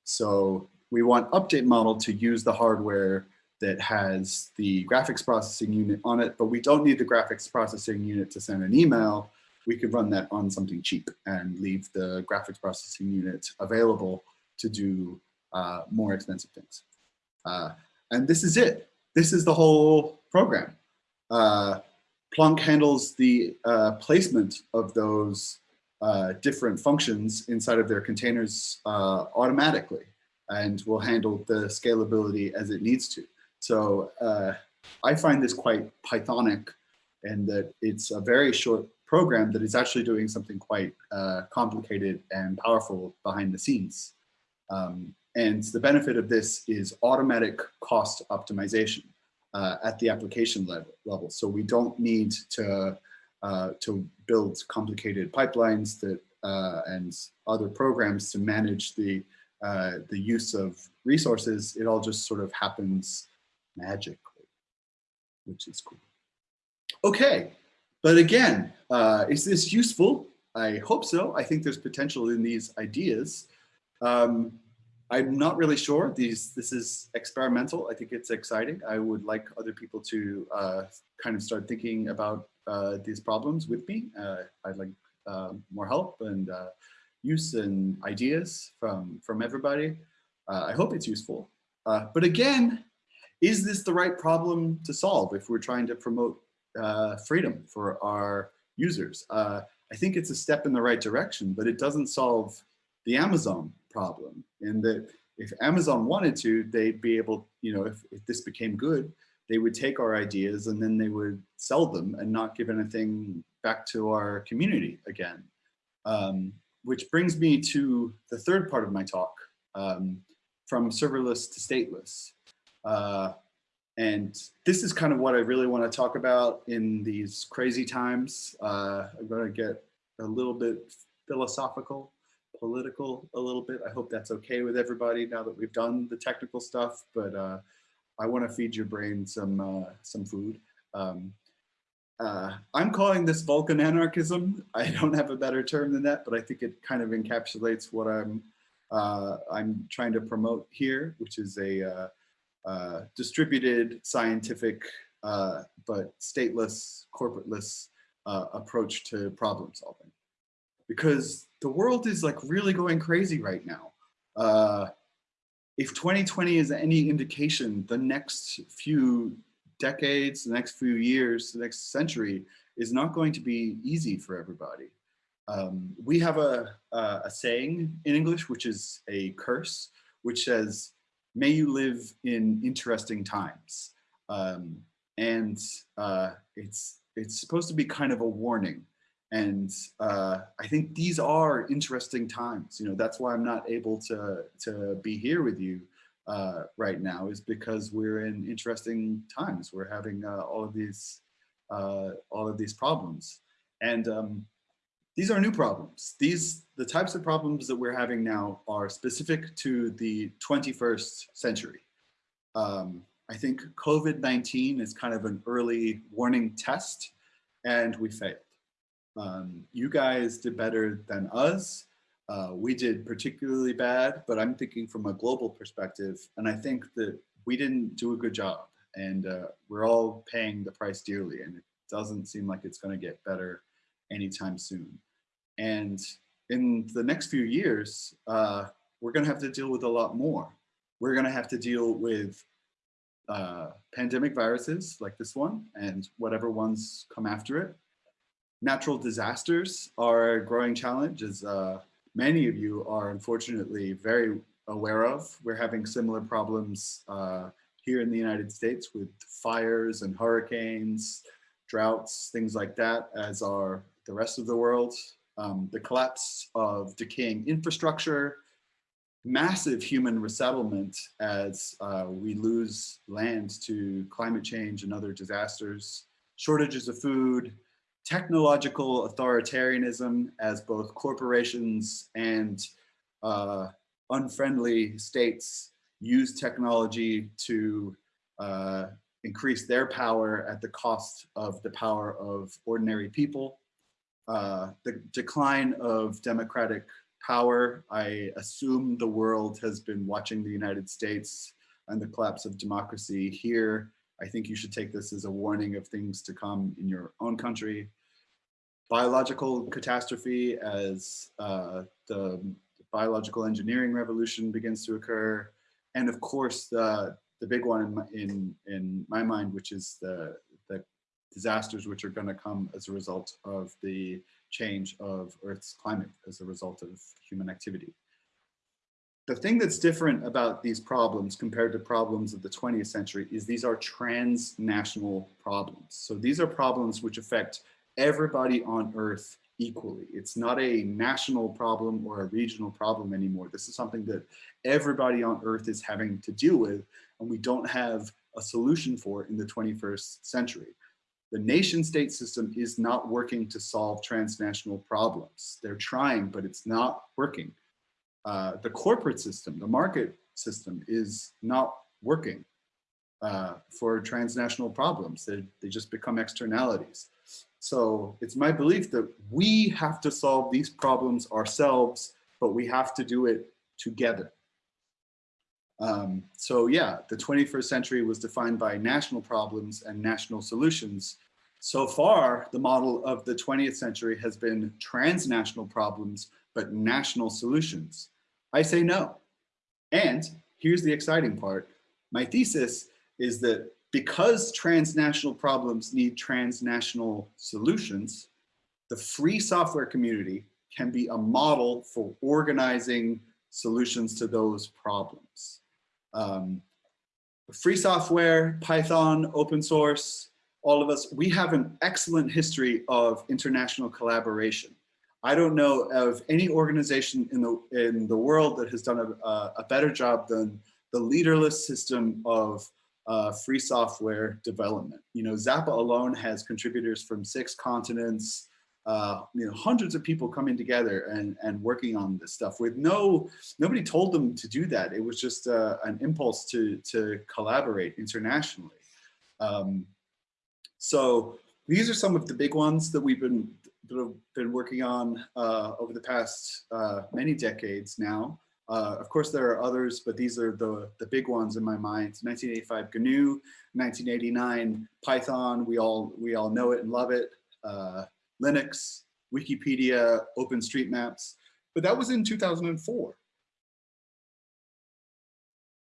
so we want update model to use the hardware that has the graphics processing unit on it, but we don't need the graphics processing unit to send an email. We could run that on something cheap and leave the graphics processing unit available to do uh, more expensive things. Uh, and this is it. This is the whole program. Uh, Plonk handles the uh, placement of those uh, different functions inside of their containers uh, automatically and will handle the scalability as it needs to. So uh, I find this quite Pythonic and that it's a very short program that is actually doing something quite uh, complicated and powerful behind the scenes. Um, and the benefit of this is automatic cost optimization uh, at the application level, level. So we don't need to uh, to build complicated pipelines that uh, and other programs to manage the uh, the use of resources. It all just sort of happens magically, which is cool. Okay, but again, uh, is this useful? I hope so. I think there's potential in these ideas. Um, I'm not really sure. These this is experimental. I think it's exciting. I would like other people to uh, kind of start thinking about uh, these problems with me. Uh, I'd like uh, more help and uh, use and ideas from from everybody. Uh, I hope it's useful. but again, is this the right problem to solve if we're trying to promote freedom for our users? I think it's a step in the right direction, but it doesn't solve the Amazon problem in that if Amazon wanted to, they'd be able, you know, if, if this became good, they would take our ideas and then they would sell them and not give anything back to our community again. Um, which brings me to the third part of my talk, um, from serverless to stateless. Uh, and this is kind of what I really want to talk about in these crazy times. Uh, I'm going to get a little bit philosophical political a little bit. I hope that's okay with everybody now that we've done the technical stuff, but uh, I want to feed your brain some uh, some food. Um, uh, I'm calling this Vulcan anarchism. I don't have a better term than that, but I think it kind of encapsulates what I'm uh, I'm trying to promote here, which is a uh, uh, distributed scientific but stateless, corporateless approach to problem solving because the world is like really going crazy right now. If 2020 is any indication, the next few decades, the next few years, the next century is not going to be easy for everybody. Um, we have a, a, a, saying in English, which is a curse, which says, may you live in interesting times. Um, and uh, it's, it's supposed to be kind of a warning And uh, I think these are interesting times. You know, that's why I'm not able to, to be here with you uh, right now is because we're in interesting times. We're having uh, all of these, uh, all of these problems. And um, these are new problems. These, the types of problems that we're having now are specific to the 21st century. Um, I think COVID-19 is kind of an early warning test and we failed. Um, you guys did better than us. Uh, we did particularly bad, but I'm thinking from a global perspective, and I think that we didn't do a good job and uh, we're all paying the price dearly and it doesn't seem like it's gonna get better anytime soon. And in the next few years, uh, we're gonna have to deal with a lot more. We're gonna have to deal with uh, pandemic viruses like this one and whatever ones come after it. Natural disasters are a growing challenge as uh, many of you are unfortunately very aware of. We're having similar problems uh, here in the United States with fires and hurricanes, droughts, things like that, as are the rest of the world. Um, the collapse of decaying infrastructure, massive human resettlement as uh, we lose land to climate change and other disasters, shortages of food, technological authoritarianism as both corporations and uh, unfriendly states use technology to uh, increase their power at the cost of the power of ordinary people. Uh, the decline of democratic power. I assume the world has been watching the United States and the collapse of democracy here. I think you should take this as a warning of things to come in your own country. Biological catastrophe as uh, the biological engineering revolution begins to occur. And of course, the, the big one in my, in, in my mind, which is the, the disasters which are gonna come as a result of the change of Earth's climate as a result of human activity. The thing that's different about these problems compared to problems of the 20th century is these are transnational problems. So these are problems which affect everybody on Earth equally. It's not a national problem or a regional problem anymore. This is something that everybody on Earth is having to deal with, and we don't have a solution for in the 21st century. The nation state system is not working to solve transnational problems. They're trying, but it's not working. Uh, the corporate system, the market system is not working uh, for transnational problems. They, they just become externalities. So it's my belief that we have to solve these problems ourselves, but we have to do it together. Um, so yeah, the 21st century was defined by national problems and national solutions. So far, the model of the 20th century has been transnational problems, but national solutions. I say no. And here's the exciting part. My thesis is that because transnational problems need transnational solutions, the free software community can be a model for organizing solutions to those problems. Um, free software, Python, open source, all of us, we have an excellent history of international collaboration. I don't know of any organization in the, in the world that has done a, a better job than the leaderless system of uh, free software development. You know, Zappa alone has contributors from six continents, uh, you know, hundreds of people coming together and, and working on this stuff with no, nobody told them to do that. It was just uh, an impulse to, to collaborate internationally. Um, so these are some of the big ones that we've been, that have been working on uh, over the past uh, many decades now. Uh, of course, there are others, but these are the, the big ones in my mind. 1985 GNU, 1989 Python, we all, we all know it and love it. Uh, Linux, Wikipedia, OpenStreetMaps, but that was in 2004.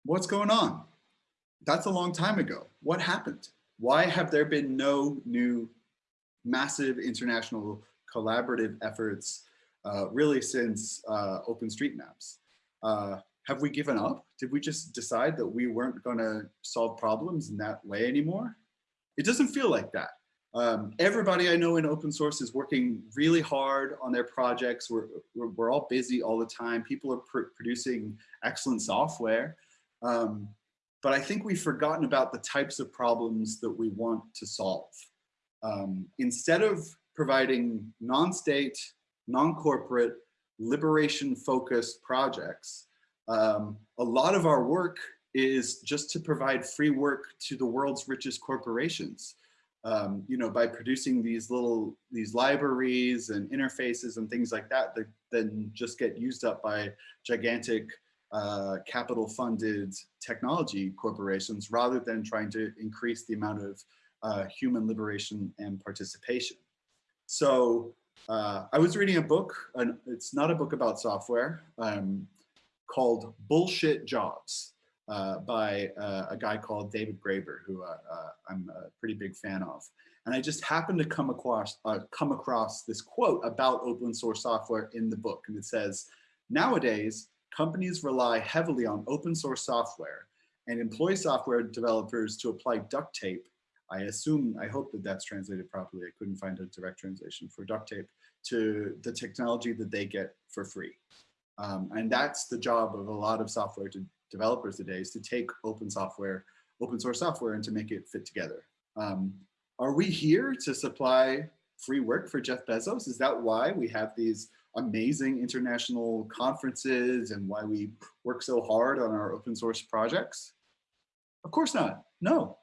What's going on? That's a long time ago. What happened? Why have there been no new massive international collaborative efforts uh, really since uh, OpenStreetMaps? Uh, have we given up? Did we just decide that we weren't going to solve problems in that way anymore? It doesn't feel like that. Um, everybody I know in open source is working really hard on their projects. We're, we're, we're all busy all the time. People are pr producing excellent software. Um, but I think we've forgotten about the types of problems that we want to solve. Um, instead of providing non-state, non-corporate, liberation-focused projects, um, a lot of our work is just to provide free work to the world's richest corporations. Um, you know, by producing these little, these libraries and interfaces and things like that, that then just get used up by gigantic uh, capital funded technology corporations rather than trying to increase the amount of uh, human liberation and participation. So uh, I was reading a book, and it's not a book about software, um, called Bullshit Jobs uh, by uh, a guy called David Graeber, who uh, uh, I'm a pretty big fan of. And I just happened to come across, uh, come across this quote about open source software in the book. And it says, nowadays, companies rely heavily on open source software and employ software developers to apply duct tape. I assume, I hope that that's translated properly. I couldn't find a direct translation for duct tape to the technology that they get for free. Um, and that's the job of a lot of software to developers today is to take open software, open source software and to make it fit together. Um, are we here to supply free work for Jeff Bezos? Is that why we have these amazing international conferences and why we work so hard on our open source projects? Of course not, no.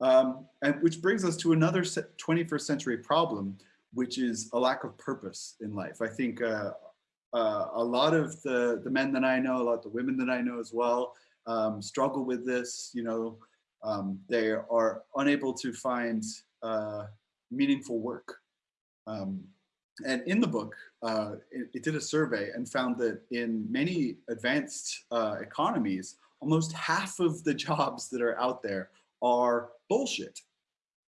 Um, and which brings us to another 21st century problem, which is a lack of purpose in life. I think uh, uh, a lot of the, the men that I know, a lot of the women that I know as well, um, struggle with this. You know, um, they are unable to find uh, meaningful work. Um, and in the book, uh, it, it, did a survey and found that in many advanced uh, economies, almost half of the jobs that are out there are bullshit.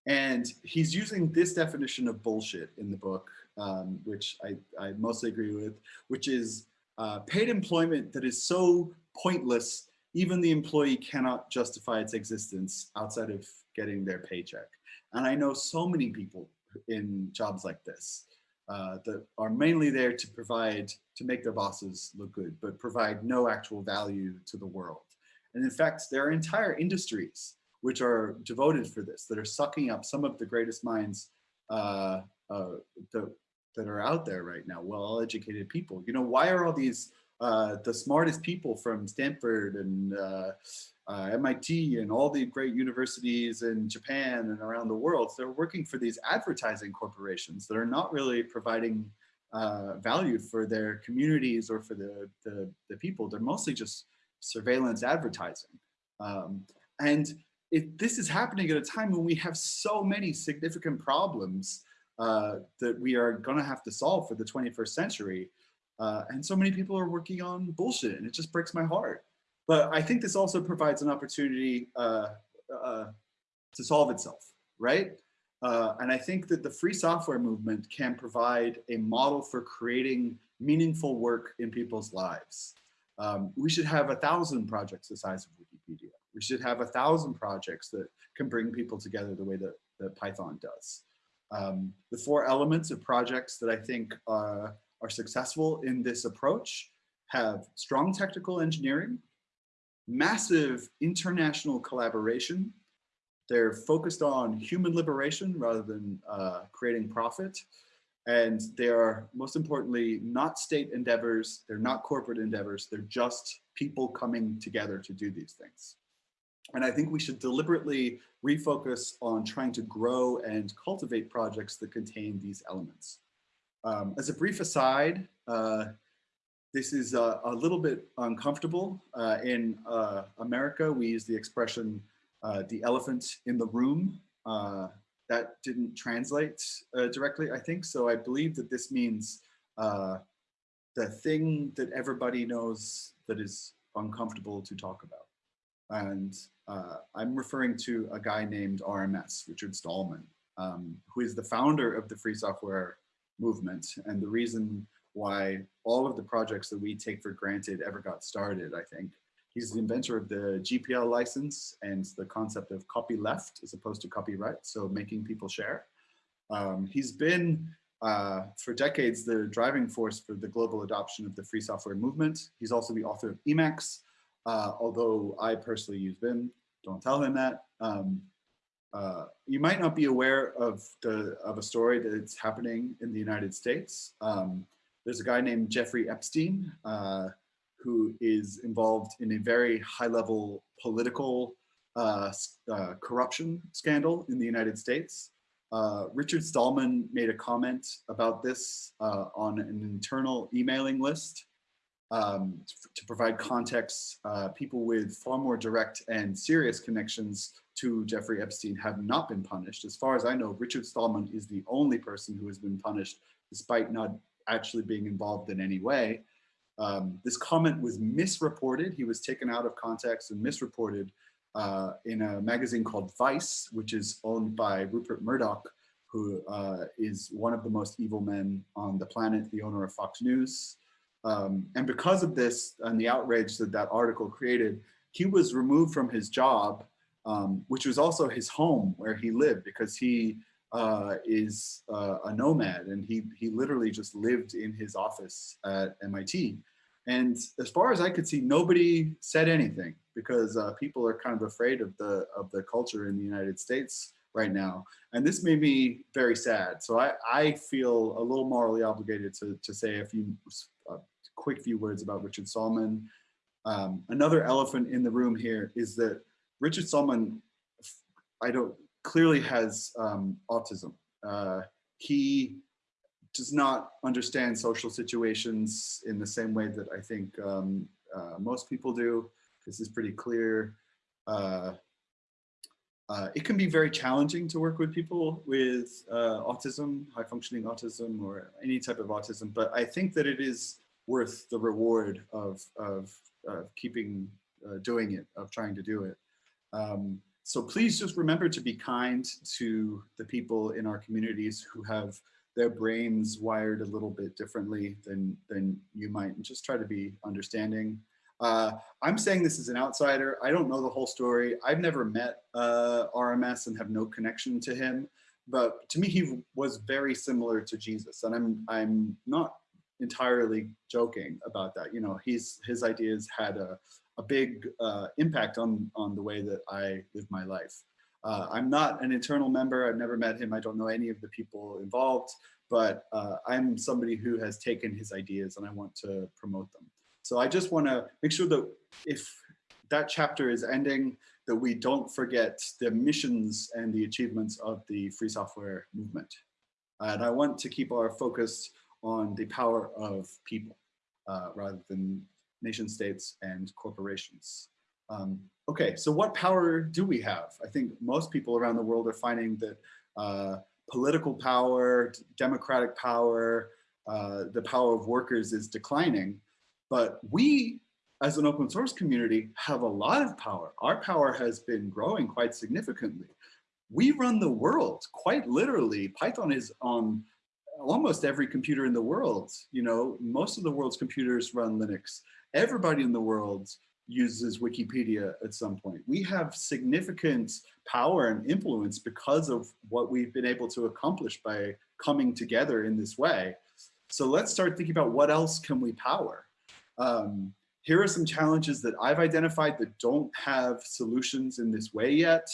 And he's using this definition of bullshit in the book um, which I, I, mostly agree with, which is uh, paid employment that is so pointless, even the employee cannot justify its existence outside of getting their paycheck. And I know so many people in jobs like this uh, that are mainly there to provide, to make their bosses look good, but provide no actual value to the world. And in fact, there are entire industries which are devoted for this, that are sucking up some of the greatest minds uh, uh, the, that are out there right now, well-educated people. You know, why are all these uh, the smartest people from Stanford and uh, uh, MIT and all the great universities in Japan and around the world, they're working for these advertising corporations that are not really providing uh, value for their communities or for the, the, the, people. They're mostly just surveillance advertising. Um, and if this is happening at a time when we have so many significant problems uh, that we are going to have to solve for the 21st century. Uh, and so many people are working on bullshit and it just breaks my heart. But I think this also provides an opportunity uh, uh to solve itself, right? Uh, and I think that the free software movement can provide a model for creating meaningful work in people's lives. Um, we should have a thousand projects the size of Wikipedia. We should have a thousand projects that can bring people together the way that, that Python does. Um, the four elements of projects that I think uh, are successful in this approach have strong technical engineering, massive international collaboration. They're focused on human liberation rather than uh, creating profit. And they are, most importantly, not state endeavors. They're not corporate endeavors. They're just people coming together to do these things. And I think we should deliberately refocus on trying to grow and cultivate projects that contain these elements. Um, as a brief aside, uh, this is a, a, little bit uncomfortable. Uh, in uh, America, we use the expression, uh, the elephant in the room. Uh, that didn't translate uh, directly, I think. So I believe that this means the thing that everybody knows that is uncomfortable to talk about. And uh, I'm referring to a guy named RMS, Richard Stallman, um, who is the founder of the free software movement and the reason why all of the projects that we take for granted ever got started, I think. He's the inventor of the GPL license and the concept of copyleft as opposed to copyright, so making people share. Um, he's been, uh, for decades, the driving force for the global adoption of the free software movement. He's also the author of Emacs, uh, although I personally use Vim, don't tell him that. Um, uh, you might not be aware of the of a story that's happening in the United States. Um, there's a guy named Jeffrey Epstein uh, who is involved in a very high level political uh, uh corruption scandal in the United States. Uh, Richard Stallman made a comment about this uh, on an internal emailing list um, to provide context, uh, people with far more direct and serious connections to Jeffrey Epstein have not been punished. As far as I know, Richard Stallman is the only person who has been punished despite not actually being involved in any way. Um, this comment was misreported. He was taken out of context and misreported uh, in a magazine called Vice, which is owned by Rupert Murdoch, who uh, is one of the most evil men on the planet, the owner of Fox News. Um, and because of this and the outrage that that article created, he was removed from his job, um, which was also his home where he lived because he uh, is uh, a nomad and he, he literally just lived in his office at MIT. And as far as I could see, nobody said anything because uh, people are kind of afraid of the, of the culture in the United States right now. And this made me very sad. So I, I feel a little morally obligated to, to say a few a quick few words about Richard Stallman. Um, another elephant in the room here is that Richard Stallman, I don't, clearly has um, autism. Uh, he does not understand social situations in the same way that I think um, uh, most people do. This is pretty clear. Uh, uh, it can be very challenging to work with people with uh, autism, high functioning autism, or any type of autism, but I think that it is worth the reward of, of, keeping uh, doing it, of trying to do it. Um, so please just remember to be kind to the people in our communities who have their brains wired a little bit differently than, than you might, and just try to be understanding. Uh, I'm saying this as an outsider. I don't know the whole story. I've never met uh, RMS and have no connection to him. But to me, he was very similar to Jesus. And I'm, I'm not entirely joking about that. You know, he's, his ideas had a, a big uh, impact on, on the way that I live my life. Uh, I'm not an internal member. I've never met him. I don't know any of the people involved, but uh, I'm somebody who has taken his ideas and I want to promote them. So I just want to make sure that if that chapter is ending, that we don't forget the missions and the achievements of the free software movement. And I want to keep our focus on the power of people uh, rather than nation states and corporations. Um, okay, so what power do we have? I think most people around the world are finding that uh, political power, democratic power, uh, the power of workers is declining. But we, as an open source community, have a lot of power. Our power has been growing quite significantly. We run the world, quite literally. Python is on almost every computer in the world. You know, most of the world's computers run Linux. Everybody in the world uses Wikipedia at some point. We have significant power and influence because of what we've been able to accomplish by coming together in this way. So let's start thinking about what else can we power? Um, here are some challenges that I've identified that don't have solutions in this way yet.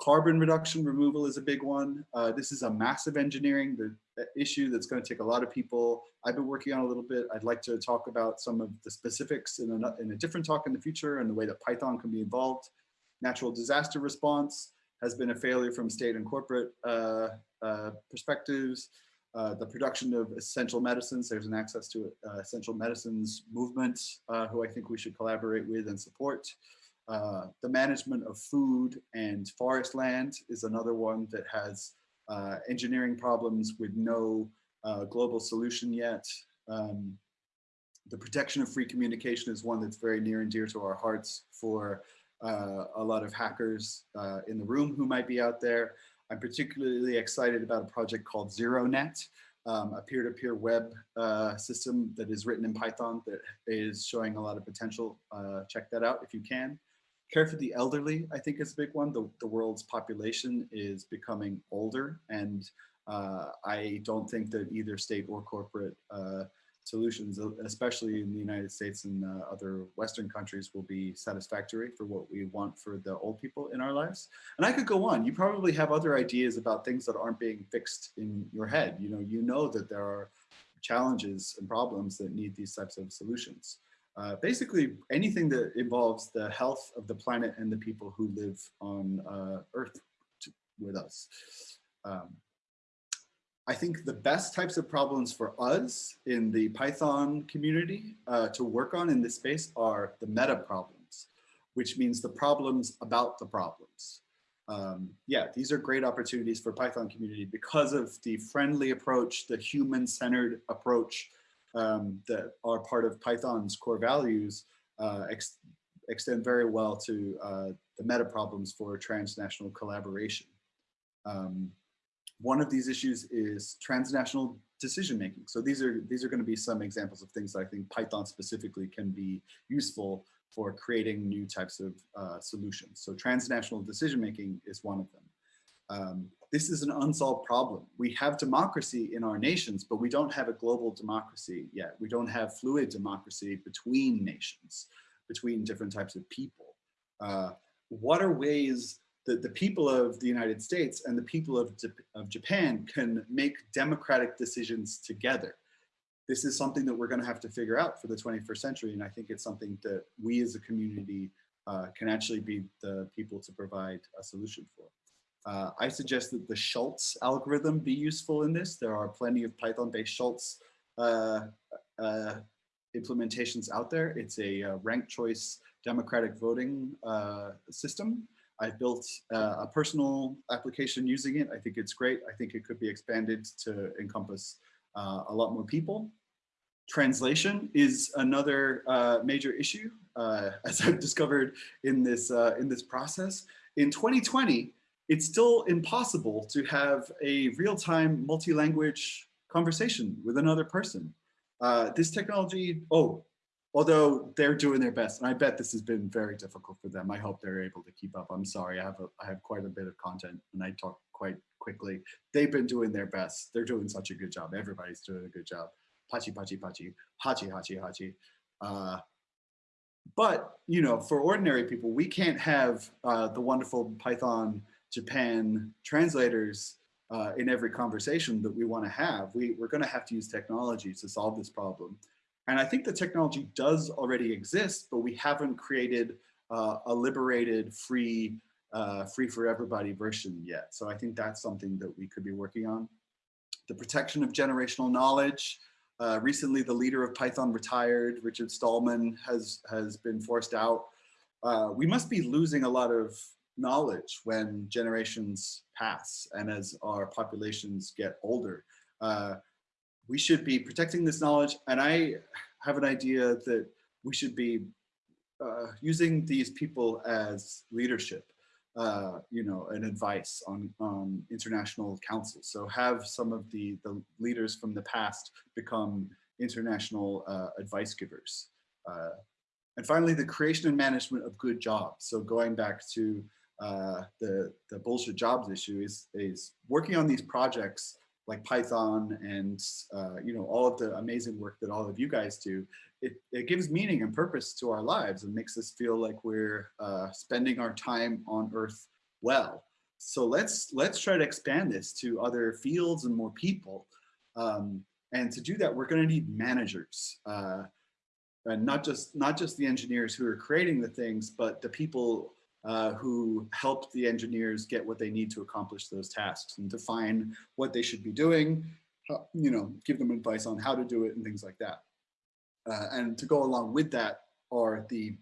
Carbon reduction removal is a big one. Uh, this is a massive engineering the, issue that's going to take a lot of people. I've been working on a little bit. I'd like to talk about some of the specifics in a, in a different talk in the future and the way that Python can be involved. Natural disaster response has been a failure from state and corporate uh, uh, perspectives. Uh, the production of essential medicines. There's an access to uh, essential medicines movement uh, who I think we should collaborate with and support. Uh, the management of food and forest land is another one that has uh, engineering problems with no global solution yet. Um, the protection of free communication is one that's very near and dear to our hearts for a lot of hackers in the room who might be out there. I'm particularly excited about a project called ZeroNet, um, a peer-to-peer -peer web uh, system that is written in Python that is showing a lot of potential. Uh, check that out if you can. Care for the elderly, I think is a big one. The, the world's population is becoming older and Uh, I don't think that either state or corporate uh, solutions, especially in the United States and uh, other Western countries, will be satisfactory for what we want for the old people in our lives. And I could go on. You probably have other ideas about things that aren't being fixed in your head. You know, you know that there are challenges and problems that need these types of solutions. Uh, basically, anything that involves the health of the planet and the people who live on uh, Earth with us. Um, I think the best types of problems for us in the Python community uh, to work on in this space are the meta problems, which means the problems about the problems. Um, yeah, these are great opportunities for Python community because of the friendly approach, the human-centered approach um, that are part of Python's core values uh, ex extend very well to uh, the meta problems for transnational collaboration. Um, one of these issues is transnational decision making. So these are these are going to be some examples of things that I think Python specifically can be useful for creating new types of uh, solutions. So transnational decision making is one of them. Um, this is an unsolved problem. We have democracy in our nations, but we don't have a global democracy yet. We don't have fluid democracy between nations, between different types of people. Uh, what are ways that the people of the United States and the people of, of Japan can make democratic decisions together. This is something that we're going to have to figure out for the 21st century. And I think it's something that we as a community uh, can actually be the people to provide a solution for. Uh, I suggest that the Schulze algorithm be useful in this. There are plenty of Python-based Schulze uh, uh implementations out there. It's a uh, ranked choice democratic voting uh, system I've built uh, a personal application using it. I think it's great. I think it could be expanded to encompass a lot more people. Translation is another major issue, as I've discovered in this, in this process. In 2020, it's still impossible to have a real-time multi-language conversation with another person. Uh, this technology, oh, although they're doing their best and i bet this has been very difficult for them. I hope they're able to keep up. I'm sorry i have a, i have quite a bit of content and i talk quite quickly. They've been doing their best. They're doing such a good job. Everybody's doing a good job. Pachi pachi pachi hachi hachi hachi. Uh, but you know for ordinary people we can't have uh, the wonderful python japan translators uh, in every conversation that we want to have we, we're going to have to use technology to solve this problem and I think the technology does already exist, but we haven't created uh, a liberated, free, uh, free for everybody version yet. So I think that's something that we could be working on. The protection of generational knowledge. Uh, recently, the leader of Python retired, Richard Stallman, has, has been forced out. Uh, we must be losing a lot of knowledge when generations pass and as our populations get older. Uh, we should be protecting this knowledge. And I have an idea that we should be uh, using these people as leadership, uh, you know, and advice on, on international councils. So have some of the, the leaders from the past become international uh, advice givers. Uh, and finally, the creation and management of good jobs. So going back to uh, the, the bullshit jobs issue is, is working on these projects like Python and uh, you know all of the amazing work that all of you guys do, it, it gives meaning and purpose to our lives and makes us feel like we're uh, spending our time on Earth well. So let's let's try to expand this to other fields and more people. Um, and to do that, we're going to need managers. Uh, and not just not just the engineers who are creating the things, but the people uh, who help the engineers get what they need to accomplish those tasks and define what they should be doing, you know, give them advice on how to do it and things like that. Uh, and to go along with that are the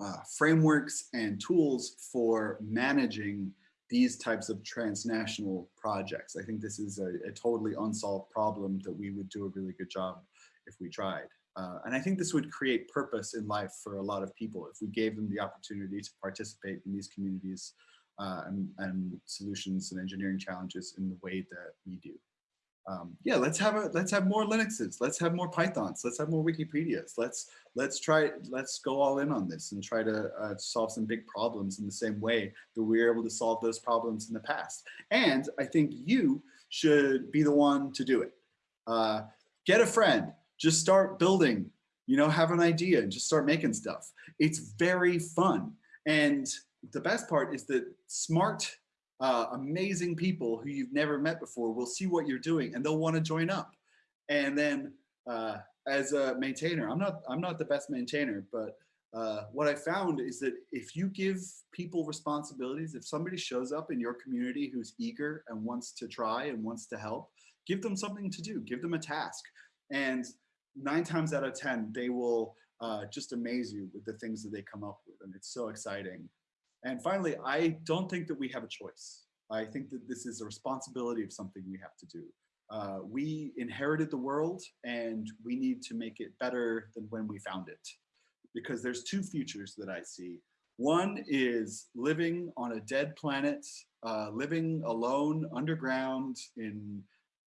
uh, frameworks and tools for managing these types of transnational projects. I think this is a, a totally unsolved problem that we would do a really good job if we tried. Uh, and I think this would create purpose in life for a lot of people if we gave them the opportunity to participate in these communities uh, and, and, solutions and engineering challenges in the way that we do. Um, yeah, let's have a let's have more Linuxes, let's have more Pythons, let's have more Wikipedias. Let's let's try let's go all in on this and try to uh, solve some big problems in the same way that we were able to solve those problems in the past. And I think you should be the one to do it. Uh, get a friend, just start building, you know, have an idea and just start making stuff. It's very fun. And the best part is that smart, uh, amazing people who you've never met before will see what you're doing and they'll want to join up. And then uh, as a maintainer, I'm not, I'm not the best maintainer, but uh, what I found is that if you give people responsibilities, if somebody shows up in your community who's eager and wants to try and wants to help, give them something to do, give them a task. And nine times out of 10, they will uh, just amaze you with the things that they come up with. And it's so exciting. And finally, I don't think that we have a choice. I think that this is a responsibility of something we have to do. Uh, we inherited the world and we need to make it better than when we found it because there's two futures that I see. One is living on a dead planet, uh, living alone underground in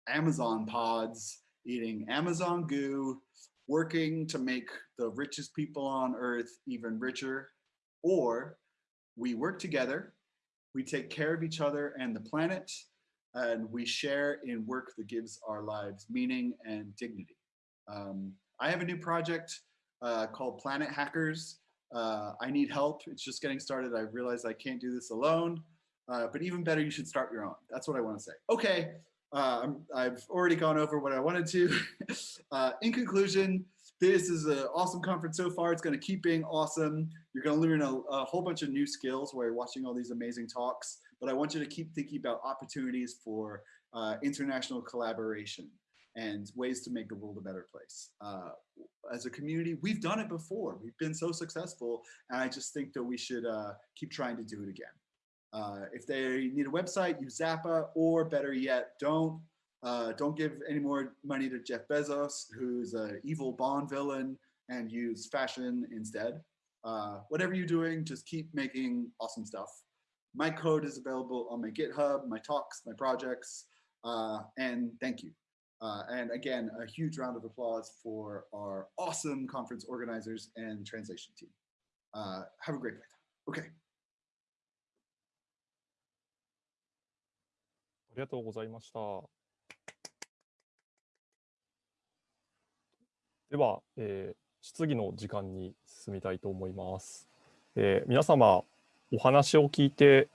Amazon pods, eating Amazon goo, working to make the richest people on earth even richer. Or we work together, we take care of each other and the planet, and we share in work that gives our lives meaning and dignity. Um, I have a new project uh, called Planet Hackers. Uh, I need help. It's just getting started. I realize I can't do this alone, uh, but even better, you should start your own. That's what I want to say. Okay, uh, i have already gone over what I wanted to. Uh, in conclusion, this is an awesome conference so far. It's going to keep being awesome. You're going to learn a, a, whole bunch of new skills while you're watching all these amazing talks, but I want you to keep thinking about opportunities for uh, international collaboration and ways to make the world a better place. Uh, as a community, we've done it before. We've been so successful, and I just think that we should uh, keep trying to do it again. Uh, if they need a website, use Zappa, or better yet, don't. Uh, don't give any more money to Jeff Bezos, who's an evil Bond villain, and use fashion instead. Uh, whatever you're doing, just keep making awesome stuff. My code is available on my GitHub, my talks, my projects, uh, and thank you. Uh, and again, a huge round of applause for our awesome conference organizers and translation team. Uh, have a great day. Okay. ありがとうございました。 では、えー、質疑の時間に進みたいと思います。えー、皆様、お話を聞いて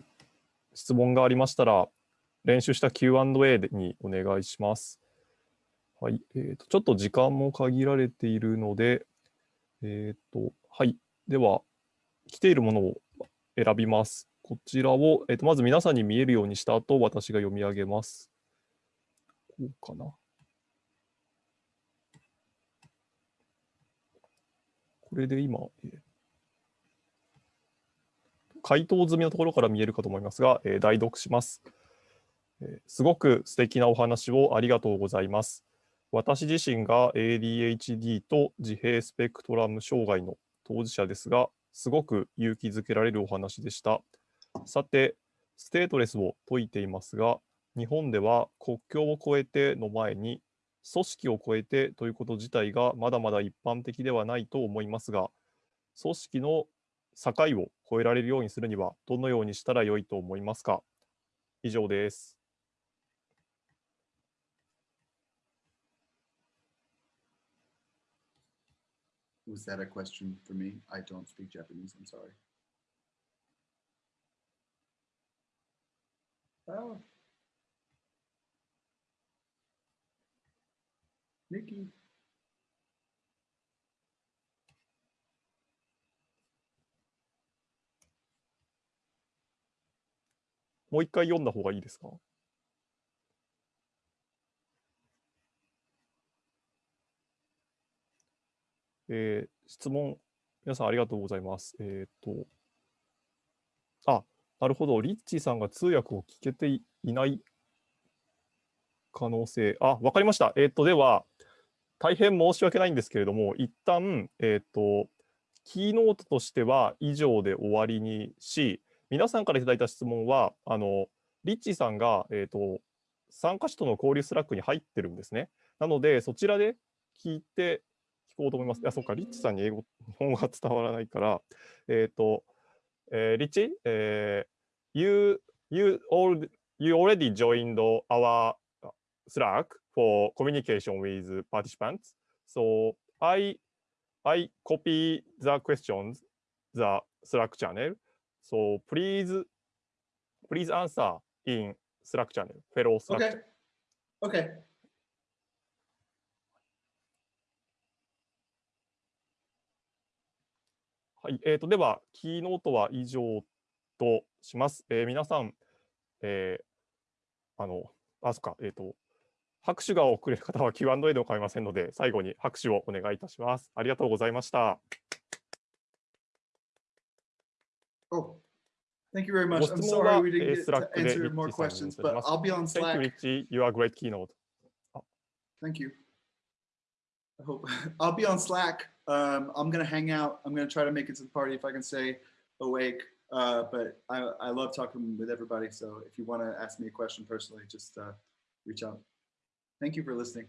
質問がありましたら、練習した Q&A にお願いします。はい、えーと、ちょっと時間も限られているので、えっ、ー、と、はい、では、来ているものを選びます。こちらを、えーと、まず皆さんに見えるようにした後、私が読み上げます。こうかな。これで今、回答済みのところから見えるかと思いますが、えー、代読します、えー。すごく素敵なお話をありがとうございます。私自身が ADHD と自閉スペクトラム障害の当事者ですが、すごく勇気づけられるお話でした。さて、ステートレスを説いていますが、日本では国境を越えての前に、組織を越えてということ自体がまだまだ一般的ではないと思いますが、組織の境を越えられるようにするには、どのようにしたらよいと思いますか？以上です。Was that a question for me? I don't speak Japanese, I'm sorry. Oh. Niki. もう一回読んだ方がいいですか？えー、質問、皆さんありがとうございます。えっ、と、あ、なるほど、リッチーさんが通訳を聞けていない可能性、あ、わかりました。えっ、と、では、大変申し訳ないんですけれども、一旦、えっ、と、キーノートとしては以上で終わりにし、皆さんからいただいた質問は、あの、リッチーさんが、えっ、と、参加者との交流スラックに入ってるんですね。なので、そちらで聞いて聞こうと思います。いや、そうか、リッチさんに英語、日本語が伝わらないから、えっ、ー、と、えー、リッチ、えー、you, you, all, you already joined our Slack for communication with participants. So I I copy the questions the Slack channel. So please please answer in Slack channel, fellow Slack. Okay. Okay. はい、えー、とでは、キーノートは以上とします。えー皆さん、えーあの、あ、そっか、えっ、と、拍手が遅れる方は Q&A でも構いませんので、最後に拍手をお願いいたします。ありがとうございました。Oh, thank you very much. ご I'm sorry we え didn't ー get to answer more questions, but I'll be on Thank Slack. you, Richie. You are a great keynote. Thank you. I hope I'll be on Slack. Um, I'm gonna hang out. I'm gonna try to make it to the party if I can stay awake. Uh, but I, I love talking with everybody. So if you want to ask me a question personally, just uh, reach out. Thank you for listening.